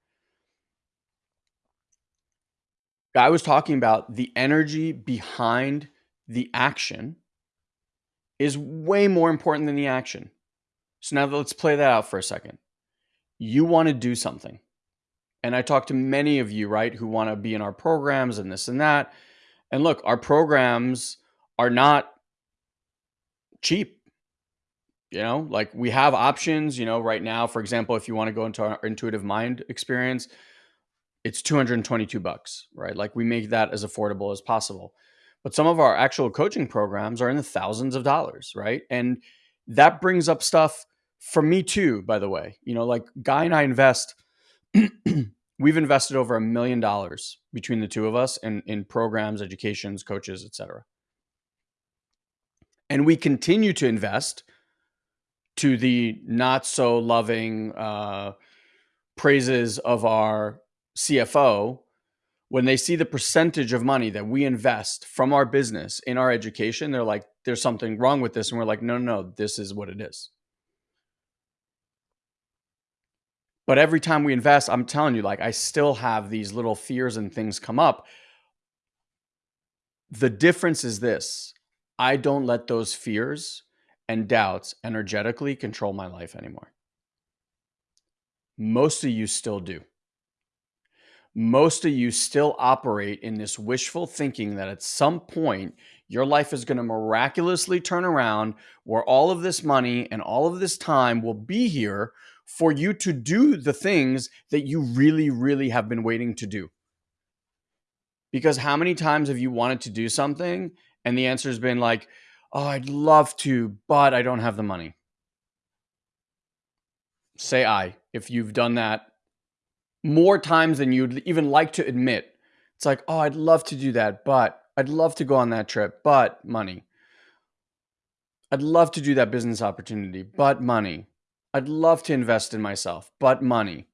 i was talking about the energy behind the action is way more important than the action so now let's play that out for a second you want to do something and i talk to many of you right who want to be in our programs and this and that and look our programs are not cheap. You know, like we have options, you know, right now, for example, if you want to go into our intuitive mind experience, it's 222 bucks, right? Like we make that as affordable as possible. But some of our actual coaching programs are in the thousands of dollars, right? And that brings up stuff for me too, by the way. You know, like Guy and I invest we've invested over a million dollars between the two of us in in programs, educations, coaches, etc and we continue to invest to the not so loving uh, praises of our CFO when they see the percentage of money that we invest from our business in our education, they're like, there's something wrong with this. And we're like, no, no, no, this is what it is. But every time we invest, I'm telling you, like, I still have these little fears and things come up. The difference is this I don't let those fears and doubts energetically control my life anymore. Most of you still do. Most of you still operate in this wishful thinking that at some point your life is going to miraculously turn around where all of this money and all of this time will be here for you to do the things that you really, really have been waiting to do. Because how many times have you wanted to do something and the answer has been like, oh, I'd love to, but I don't have the money. Say I if you've done that more times than you'd even like to admit. It's like, oh, I'd love to do that, but I'd love to go on that trip, but money. I'd love to do that business opportunity, but money. I'd love to invest in myself, but money.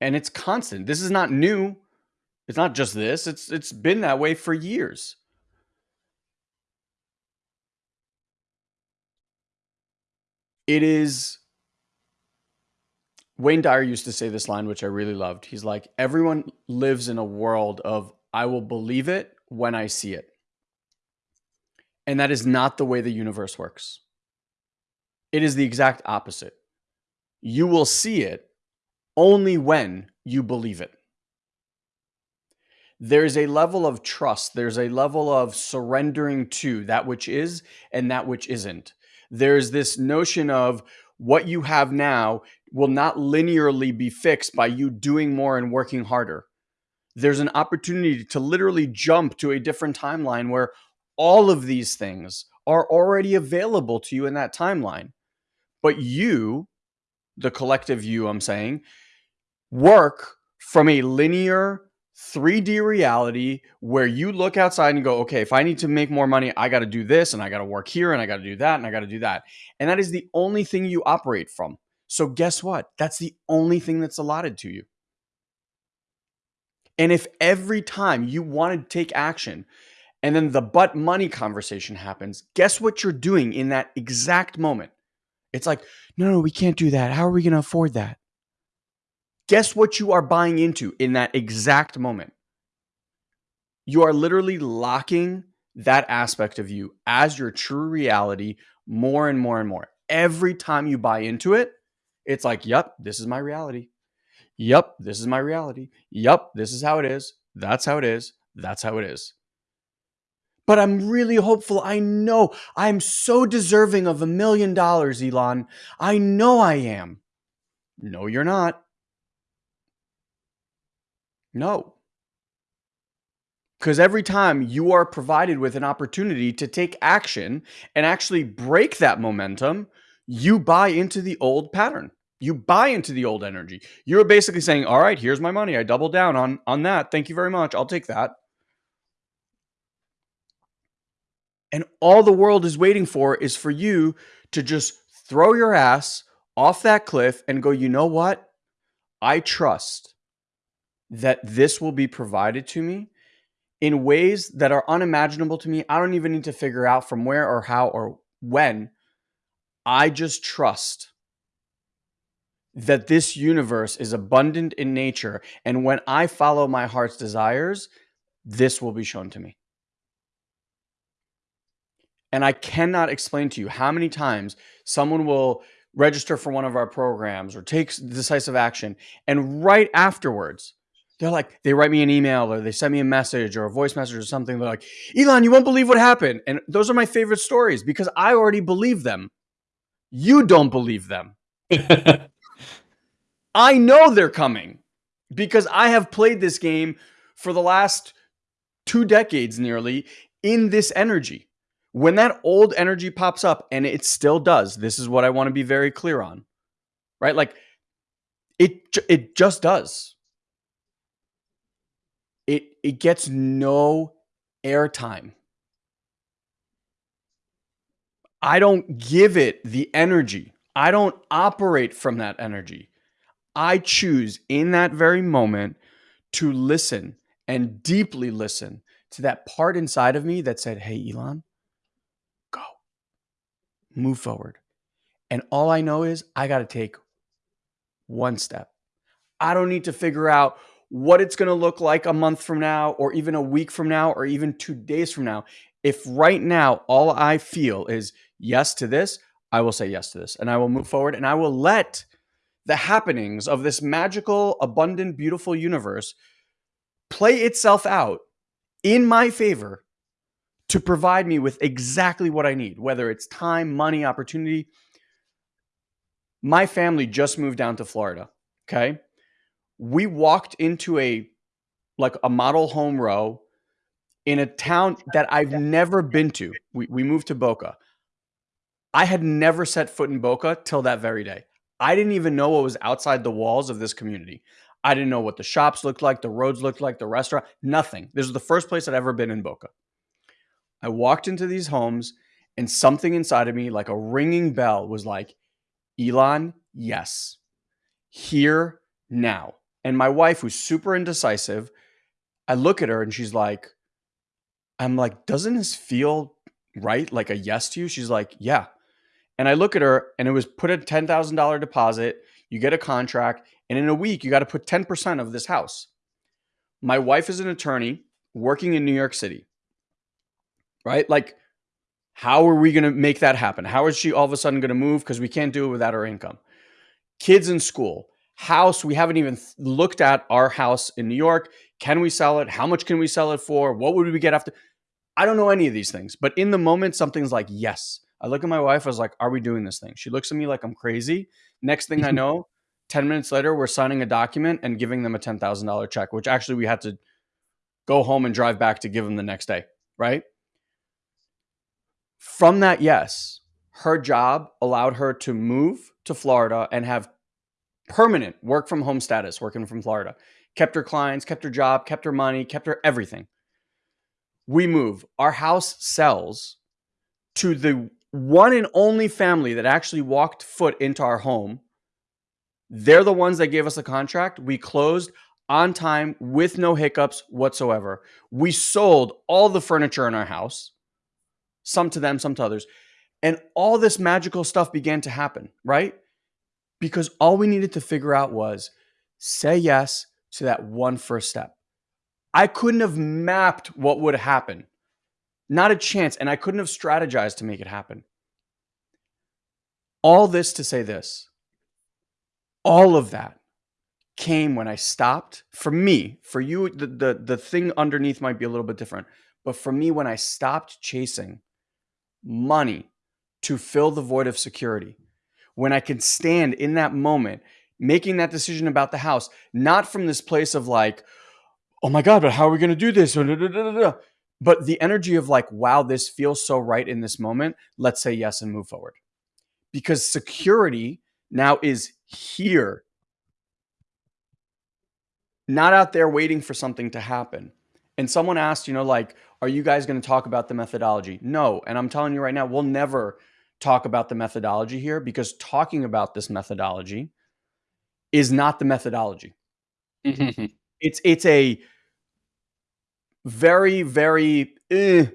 And it's constant. This is not new. It's not just this. It's it's been that way for years. It is Wayne Dyer used to say this line which I really loved. He's like everyone lives in a world of I will believe it when I see it. And that is not the way the universe works. It is the exact opposite. You will see it only when you believe it there's a level of trust, there's a level of surrendering to that which is and that which isn't. There's this notion of what you have now will not linearly be fixed by you doing more and working harder. There's an opportunity to literally jump to a different timeline where all of these things are already available to you in that timeline. But you, the collective you, I'm saying, work from a linear 3D reality where you look outside and go, okay, if I need to make more money, I got to do this and I got to work here and I got to do that and I got to do that. And that is the only thing you operate from. So, guess what? That's the only thing that's allotted to you. And if every time you want to take action and then the but money conversation happens, guess what you're doing in that exact moment? It's like, no, no, we can't do that. How are we going to afford that? Guess what you are buying into in that exact moment? You are literally locking that aspect of you as your true reality more and more and more. Every time you buy into it, it's like, yep, this is my reality. Yep, this is my reality. Yep, this is how it is. That's how it is. That's how it is. But I'm really hopeful. I know I'm so deserving of a million dollars, Elon. I know I am. No, you're not. No. Because every time you are provided with an opportunity to take action and actually break that momentum, you buy into the old pattern. You buy into the old energy. You're basically saying, "All right, here's my money. I double down on on that. Thank you very much. I'll take that." And all the world is waiting for is for you to just throw your ass off that cliff and go, "You know what? I trust that this will be provided to me in ways that are unimaginable to me. I don't even need to figure out from where or how or when. I just trust that this universe is abundant in nature. And when I follow my heart's desires, this will be shown to me. And I cannot explain to you how many times someone will register for one of our programs or take decisive action. And right afterwards, they're like, they write me an email or they send me a message or a voice message or something. They're like, Elon, you won't believe what happened. And those are my favorite stories because I already believe them. You don't believe them. I know they're coming because I have played this game for the last two decades nearly in this energy. When that old energy pops up, and it still does, this is what I want to be very clear on, right? Like it, it just does it it gets no airtime. I don't give it the energy. I don't operate from that energy. I choose in that very moment to listen and deeply listen to that part inside of me that said, Hey, Elon, move forward. And all I know is I got to take one step. I don't need to figure out what it's going to look like a month from now, or even a week from now, or even two days from now. If right now all I feel is yes to this, I will say yes to this and I will move forward and I will let the happenings of this magical, abundant, beautiful universe play itself out in my favor to provide me with exactly what I need, whether it's time, money, opportunity. My family just moved down to Florida. Okay we walked into a like a model home row in a town that I've never been to. We, we moved to Boca. I had never set foot in Boca till that very day. I didn't even know what was outside the walls of this community. I didn't know what the shops looked like, the roads looked like, the restaurant, nothing. This was the first place I'd ever been in Boca. I walked into these homes and something inside of me, like a ringing bell, was like, Elon, yes, here now. And my wife, who's super indecisive, I look at her and she's like, I'm like, doesn't this feel right? Like a yes to you? She's like, yeah. And I look at her and it was put a $10,000 deposit. You get a contract. And in a week, you got to put 10% of this house. My wife is an attorney working in New York City, right? Like, how are we going to make that happen? How is she all of a sudden going to move? Because we can't do it without her income. Kids in school house we haven't even looked at our house in new york can we sell it how much can we sell it for what would we get after i don't know any of these things but in the moment something's like yes i look at my wife i was like are we doing this thing she looks at me like i'm crazy next thing i know 10 minutes later we're signing a document and giving them a $10000 check which actually we had to go home and drive back to give them the next day right from that yes her job allowed her to move to florida and have permanent work from home status, working from Florida. Kept her clients, kept her job, kept her money, kept her everything. We move. Our house sells to the one and only family that actually walked foot into our home. They're the ones that gave us a contract. We closed on time with no hiccups whatsoever. We sold all the furniture in our house, some to them, some to others. And all this magical stuff began to happen, right? because all we needed to figure out was say yes to that one first step. I couldn't have mapped what would happen. Not a chance. And I couldn't have strategized to make it happen. All this to say this all of that came when I stopped. For me, for you, the, the, the thing underneath might be a little bit different. But for me, when I stopped chasing money to fill the void of security, when I can stand in that moment, making that decision about the house, not from this place of like, oh my God, but how are we going to do this? But the energy of like, wow, this feels so right in this moment. Let's say yes and move forward. Because security now is here, not out there waiting for something to happen. And someone asked, you know, like, are you guys going to talk about the methodology? No. And I'm telling you right now, we'll never talk about the methodology here because talking about this methodology is not the methodology. it's it's a very very eh,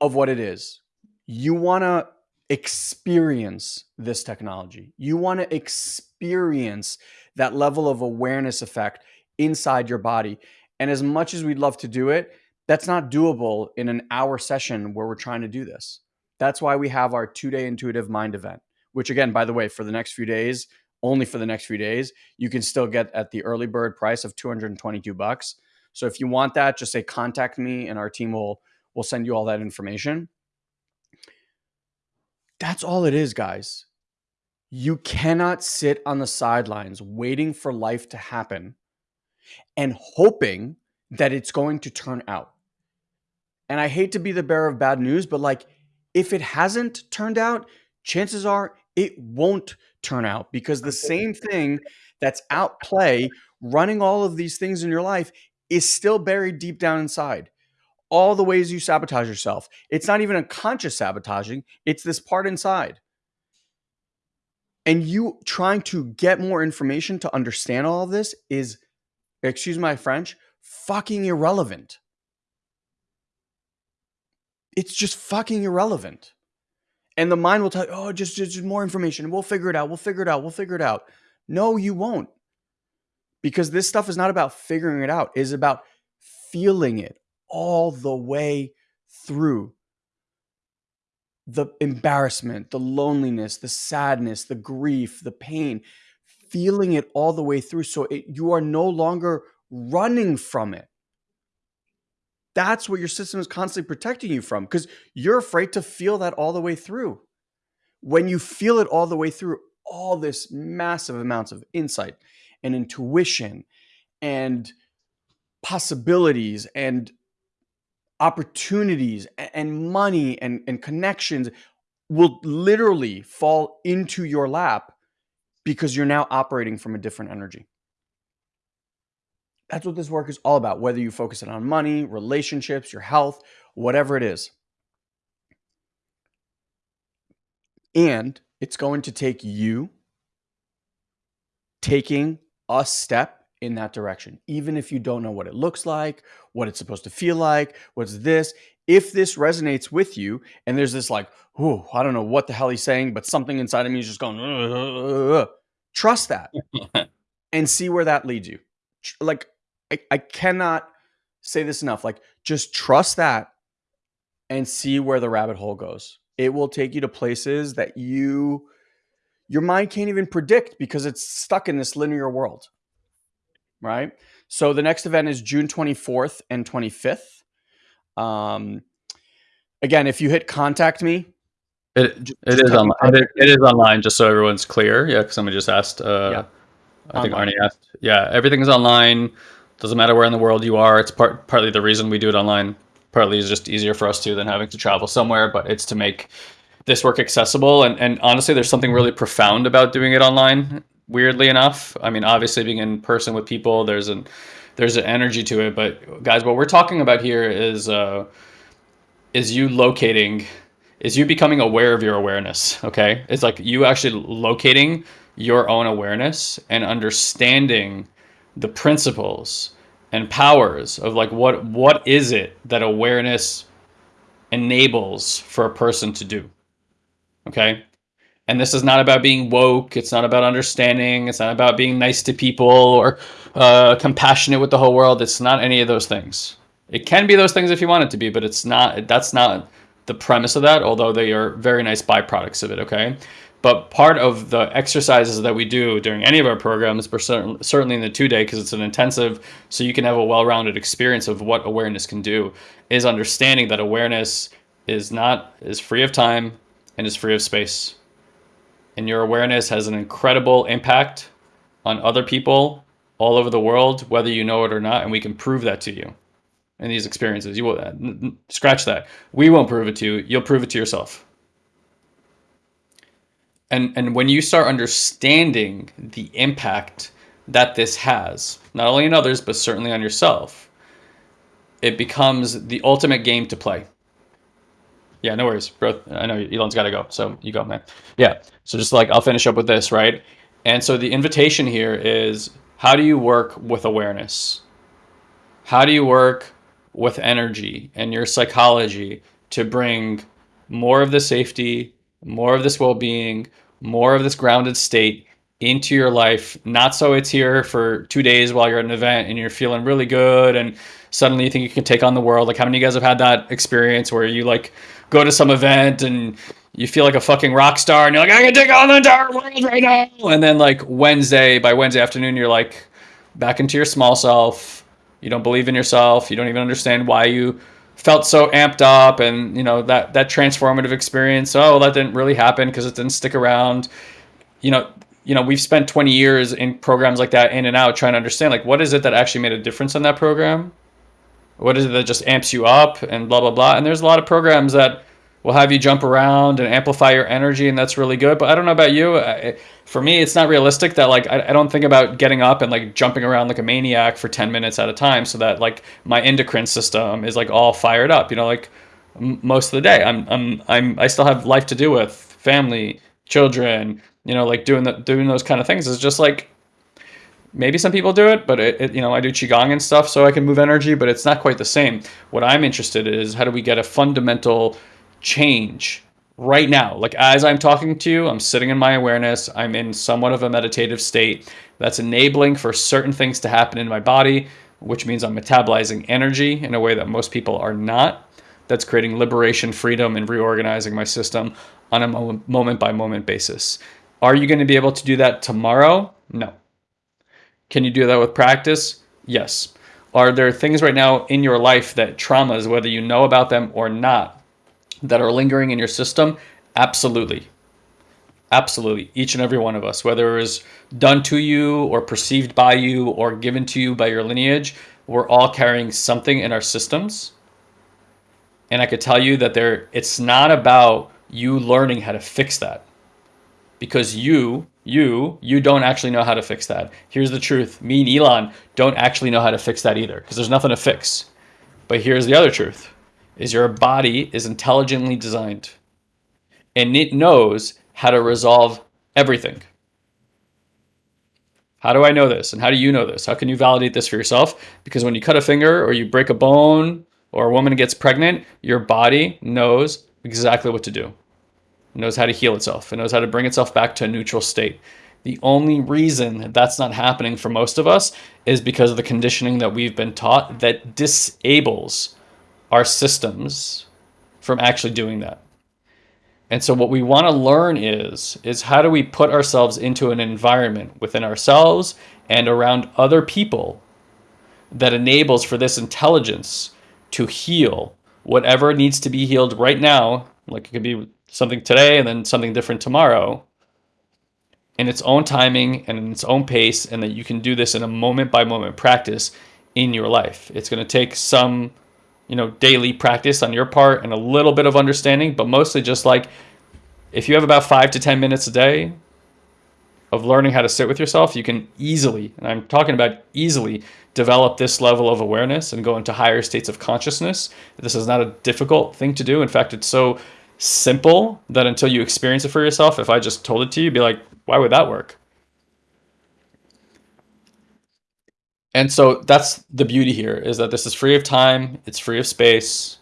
of what it is. You want to experience this technology. You want to experience that level of awareness effect inside your body. And as much as we'd love to do it, that's not doable in an hour session where we're trying to do this. That's why we have our two day intuitive mind event, which, again, by the way, for the next few days, only for the next few days, you can still get at the early bird price of 222 bucks. So if you want that, just say contact me and our team will will send you all that information. That's all it is, guys. You cannot sit on the sidelines waiting for life to happen and hoping that it's going to turn out. And I hate to be the bearer of bad news, but like if it hasn't turned out, chances are it won't turn out because the same thing that's out play running all of these things in your life is still buried deep down inside all the ways you sabotage yourself. It's not even a conscious sabotaging, it's this part inside. And you trying to get more information to understand all of this is, excuse my French, fucking irrelevant. It's just fucking irrelevant. And the mind will tell you, oh, just, just, just more information. We'll figure it out. We'll figure it out. We'll figure it out. No, you won't. Because this stuff is not about figuring it out, it's about feeling it, all the way through the embarrassment, the loneliness, the sadness, the grief, the pain, feeling it all the way through. So it, you are no longer running from it. That's what your system is constantly protecting you from because you're afraid to feel that all the way through. When you feel it all the way through, all this massive amounts of insight and intuition and possibilities and opportunities and money and, and connections will literally fall into your lap because you're now operating from a different energy. That's what this work is all about, whether you focus it on money, relationships, your health, whatever it is. And it's going to take you taking a step in that direction, even if you don't know what it looks like, what it's supposed to feel like, what's this. If this resonates with you, and there's this like, oh, I don't know what the hell he's saying, but something inside of me is just going, trust that and see where that leads you. Like, I, I cannot say this enough. Like, just trust that and see where the rabbit hole goes. It will take you to places that you your mind can't even predict because it's stuck in this linear world right? So the next event is June 24th and 25th. Um, again, if you hit contact me, it, it is online. It, it is online, just so everyone's clear. Yeah, because somebody just asked. Uh, yeah. I think online. Arnie asked. Yeah, everything is online. Doesn't matter where in the world you are. It's part partly the reason we do it online. Partly is just easier for us to than having to travel somewhere. But it's to make this work accessible. And and honestly, there's something really profound about doing it online weirdly enough. I mean, obviously being in person with people, there's an there's an energy to it. But guys, what we're talking about here is uh, is you locating, is you becoming aware of your awareness. Okay, it's like you actually locating your own awareness and understanding the principles and powers of like what what is it that awareness enables for a person to do okay and this is not about being woke. It's not about understanding. It's not about being nice to people or uh, compassionate with the whole world. It's not any of those things. It can be those things if you want it to be, but it's not. That's not the premise of that, although they are very nice byproducts of it, okay? But part of the exercises that we do during any of our programs, but certainly in the two day, because it's an intensive, so you can have a well rounded experience of what awareness can do, is understanding that awareness is not, is free of time and is free of space. And your awareness has an incredible impact on other people all over the world, whether you know it or not. And we can prove that to you in these experiences. You will uh, scratch that. We won't prove it to you. You'll prove it to yourself and and when you start understanding the impact that this has not only on others but certainly on yourself it becomes the ultimate game to play yeah no worries bro. I know elon's got to go so you go man. Yeah so just like i'll finish up with this right? And so the invitation here is how do you work with awareness? How do you work with energy and your psychology to bring more of the safety more of this well-being, more of this grounded state into your life. Not so it's here for two days while you're at an event and you're feeling really good and suddenly you think you can take on the world. Like how many of you guys have had that experience where you like go to some event and you feel like a fucking rock star and you're like, I can take on the entire world right now. And then like Wednesday, by Wednesday afternoon, you're like back into your small self. You don't believe in yourself. You don't even understand why you felt so amped up and you know that that transformative experience oh that didn't really happen because it didn't stick around you know you know we've spent 20 years in programs like that in and out trying to understand like what is it that actually made a difference in that program? What is it that just amps you up and blah blah blah? And there's a lot of programs that will have you jump around and amplify your energy and that's really good. But i don't know about you for me it's not realistic that like I, I, don't think about getting up and like jumping around like a maniac for 10 minutes at a time so that like my endocrine system is like all fired up you know like most of the day. I'm i'm i'm i still have life to do with family children you know like doing the doing those kind of things is just like maybe some people do it but it, it, you know i do qigong and stuff so i can move energy but it's not quite the same what i'm interested in is how do we get a fundamental change right now. Like as I'm talking to you, I'm sitting in my awareness. I'm in somewhat of a meditative state that's enabling for certain things to happen in my body, which means I'm metabolizing energy in a way that most people are not. That's creating liberation, freedom, and reorganizing my system on a moment by moment basis. Are you going to be able to do that tomorrow? No. Can you do that with practice? Yes. Are there things right now in your life that traumas, whether you know about them or not, that are lingering in your system? Absolutely. Absolutely. Each and every one of us, whether it was done to you or perceived by you or given to you by your lineage, we're all carrying something in our systems. And I could tell you that there it's not about you learning how to fix that. Because you, you, you don't actually know how to fix that. Here's the truth. Me and Elon don't actually know how to fix that either because there's nothing to fix. But here's the other truth is your body is intelligently designed and it knows how to resolve everything. How do I know this? And how do you know this? How can you validate this for yourself? Because when you cut a finger or you break a bone or a woman gets pregnant, your body knows exactly what to do. It knows how to heal itself. It knows how to bring itself back to a neutral state. The only reason that that's not happening for most of us is because of the conditioning that we've been taught that disables our systems from actually doing that. And so what we want to learn is is how do we put ourselves into an environment within ourselves and around other people that enables for this intelligence to heal whatever needs to be healed right now, like it could be something today and then something different tomorrow in its own timing and in its own pace and that you can do this in a moment by moment practice in your life. It's going to take some you know, daily practice on your part and a little bit of understanding, but mostly just like if you have about five to 10 minutes a day of learning how to sit with yourself, you can easily, and I'm talking about easily, develop this level of awareness and go into higher states of consciousness. This is not a difficult thing to do. In fact, it's so simple that until you experience it for yourself, if I just told it to you, be like, why would that work? And so that's the beauty here is that this is free of time, it's free of space,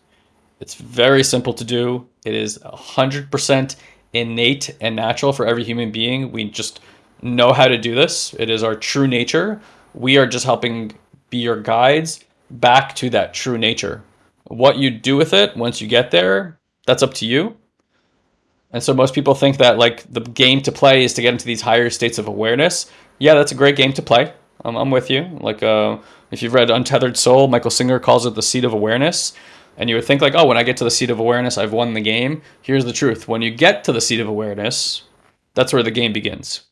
it's very simple to do. It is 100% innate and natural for every human being. We just know how to do this. It is our true nature. We are just helping be your guides back to that true nature. What you do with it once you get there That's up to you. And so most people think that like the game to play is to get into these higher states of awareness. Yeah, that's a great game to play. I'm, with you. Like uh, if you've read Untethered Soul, Michael Singer calls it the seat of awareness. And you would think like, oh, when I get to the seat of awareness, I've won the game. Here's the truth. When you get to the seat of awareness, that's where the game begins.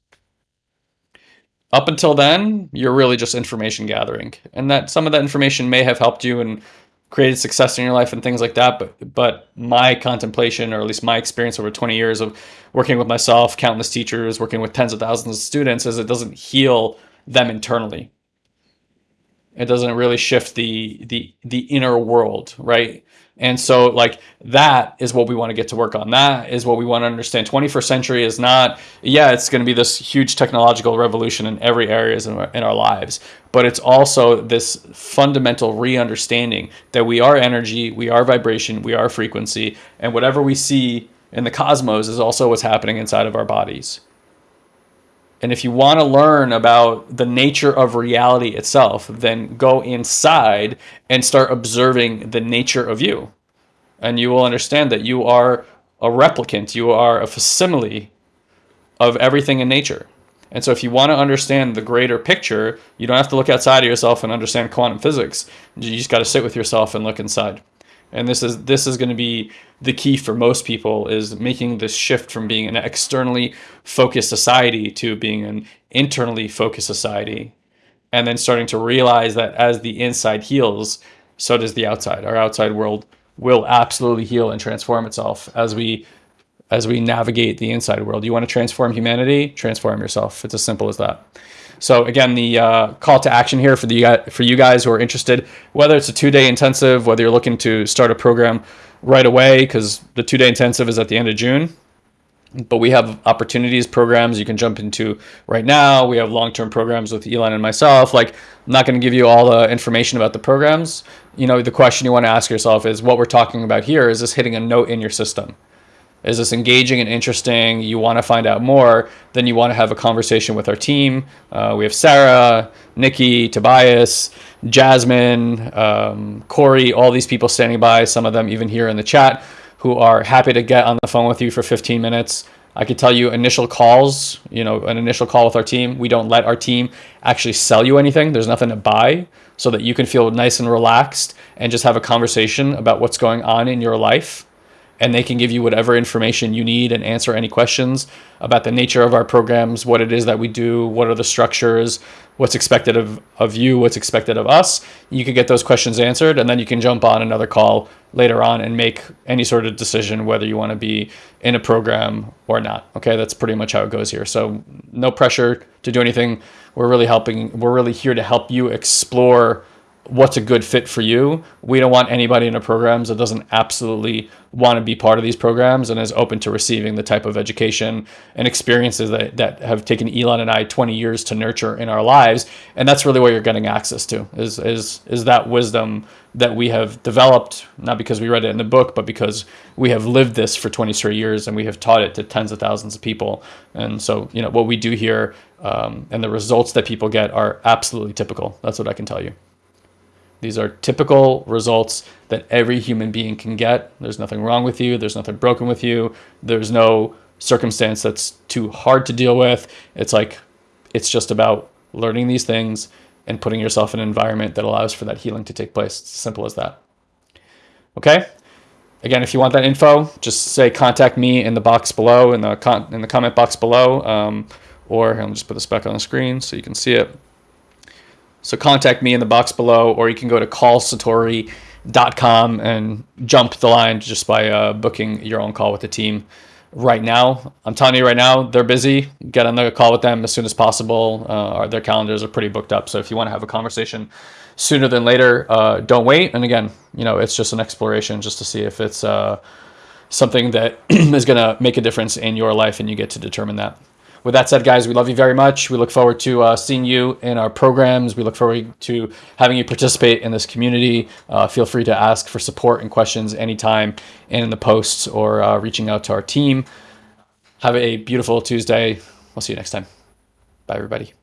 Up until then, you're really just information gathering. And that some of that information may have helped you and created success in your life and things like that. But but my contemplation, or at least my experience over 20 years of working with myself, countless teachers, working with tens of thousands of students, is it doesn't heal them internally. It doesn't really shift the the the inner world, right? And so like that is what we want to get to work on. That is what we want to understand. 21st century is not, yeah, it's going to be this huge technological revolution in every areas in our, in our lives, but it's also this fundamental re-understanding that we are energy, we are vibration, we are frequency, and whatever we see in the cosmos is also what's happening inside of our bodies. And if you want to learn about the nature of reality itself, then go inside and start observing the nature of you. And you will understand that you are a replicant, you are a facsimile of everything in nature. And so if you want to understand the greater picture, you don't have to look outside of yourself and understand quantum physics. You just got to sit with yourself and look inside and this is this is going to be the key for most people is making this shift from being an externally focused society to being an internally focused society. And then starting to realize that as the inside heals so does the outside. Our outside world will absolutely heal and transform itself as we as we navigate the inside world. You want to transform humanity? Transform yourself. It's as simple as that so again, the uh, call to action here for the for you guys who are interested, whether it's a two-day intensive, whether you're looking to start a program right away, because the two-day intensive is at the end of June. But we have opportunities programs you can jump into right now. We have long-term programs with Elon and myself. Like, I'm not going to give you all the information about the programs. You know, the question you want to ask yourself is, what we're talking about here is this hitting a note in your system? Is this engaging and interesting? You want to find out more then you want to have a conversation with our team. Uh, we have sarah nikki tobias jasmine um, corey all these people standing by some of them even here in the chat who are happy to get on the phone with you for 15 minutes. I could tell you initial calls you know an initial call with our team. We don't let our team actually sell you anything. There's nothing to buy so that you can feel nice and relaxed and just have a conversation about what's going on in your life and they can give you whatever information you need and answer any questions about the nature of our programs, what it is that we do, what are the structures, what's expected of, of you, what's expected of us. You can get those questions answered, and then you can jump on another call later on and make any sort of decision whether you want to be in a program or not. Okay, that's pretty much how it goes here. So no pressure to do anything. We're really helping, we're really here to help you explore what's a good fit for you. We don't want anybody in our programs that doesn't absolutely want to be part of these programs and is open to receiving the type of education and experiences that, that have taken Elon and I 20 years to nurture in our lives. And that's really what you're getting access to is, is, is that wisdom that we have developed, not because we read it in the book, but because we have lived this for 20 straight years and we have taught it to tens of thousands of people. And so, you know, what we do here um, and the results that people get are absolutely typical. That's what I can tell you. These are typical results that every human being can get. There's nothing wrong with you. There's nothing broken with you. There's no circumstance that's too hard to deal with. It's like, it's just about learning these things and putting yourself in an environment that allows for that healing to take place. It's simple as that. Okay? Again, if you want that info, just say contact me in the box below, in the, in the comment box below. Um, or I'll just put this back on the screen so you can see it. So contact me in the box below, or you can go to callsatori.com and jump the line just by uh, booking your own call with the team right now. I'm telling you right now, they're busy. Get on the call with them as soon as possible. Uh, their calendars are pretty booked up. So if you want to have a conversation sooner than later, uh, don't wait. And again, you know, it's just an exploration just to see if it's uh, something that is going to make a difference in your life and you get to determine that with that said, guys, we love you very much. We look forward to uh, seeing you in our programs. We look forward to having you participate in this community. Uh, feel free to ask for support and questions anytime and in the posts or uh, reaching out to our team. Have a beautiful Tuesday. We'll see you next time. Bye, everybody.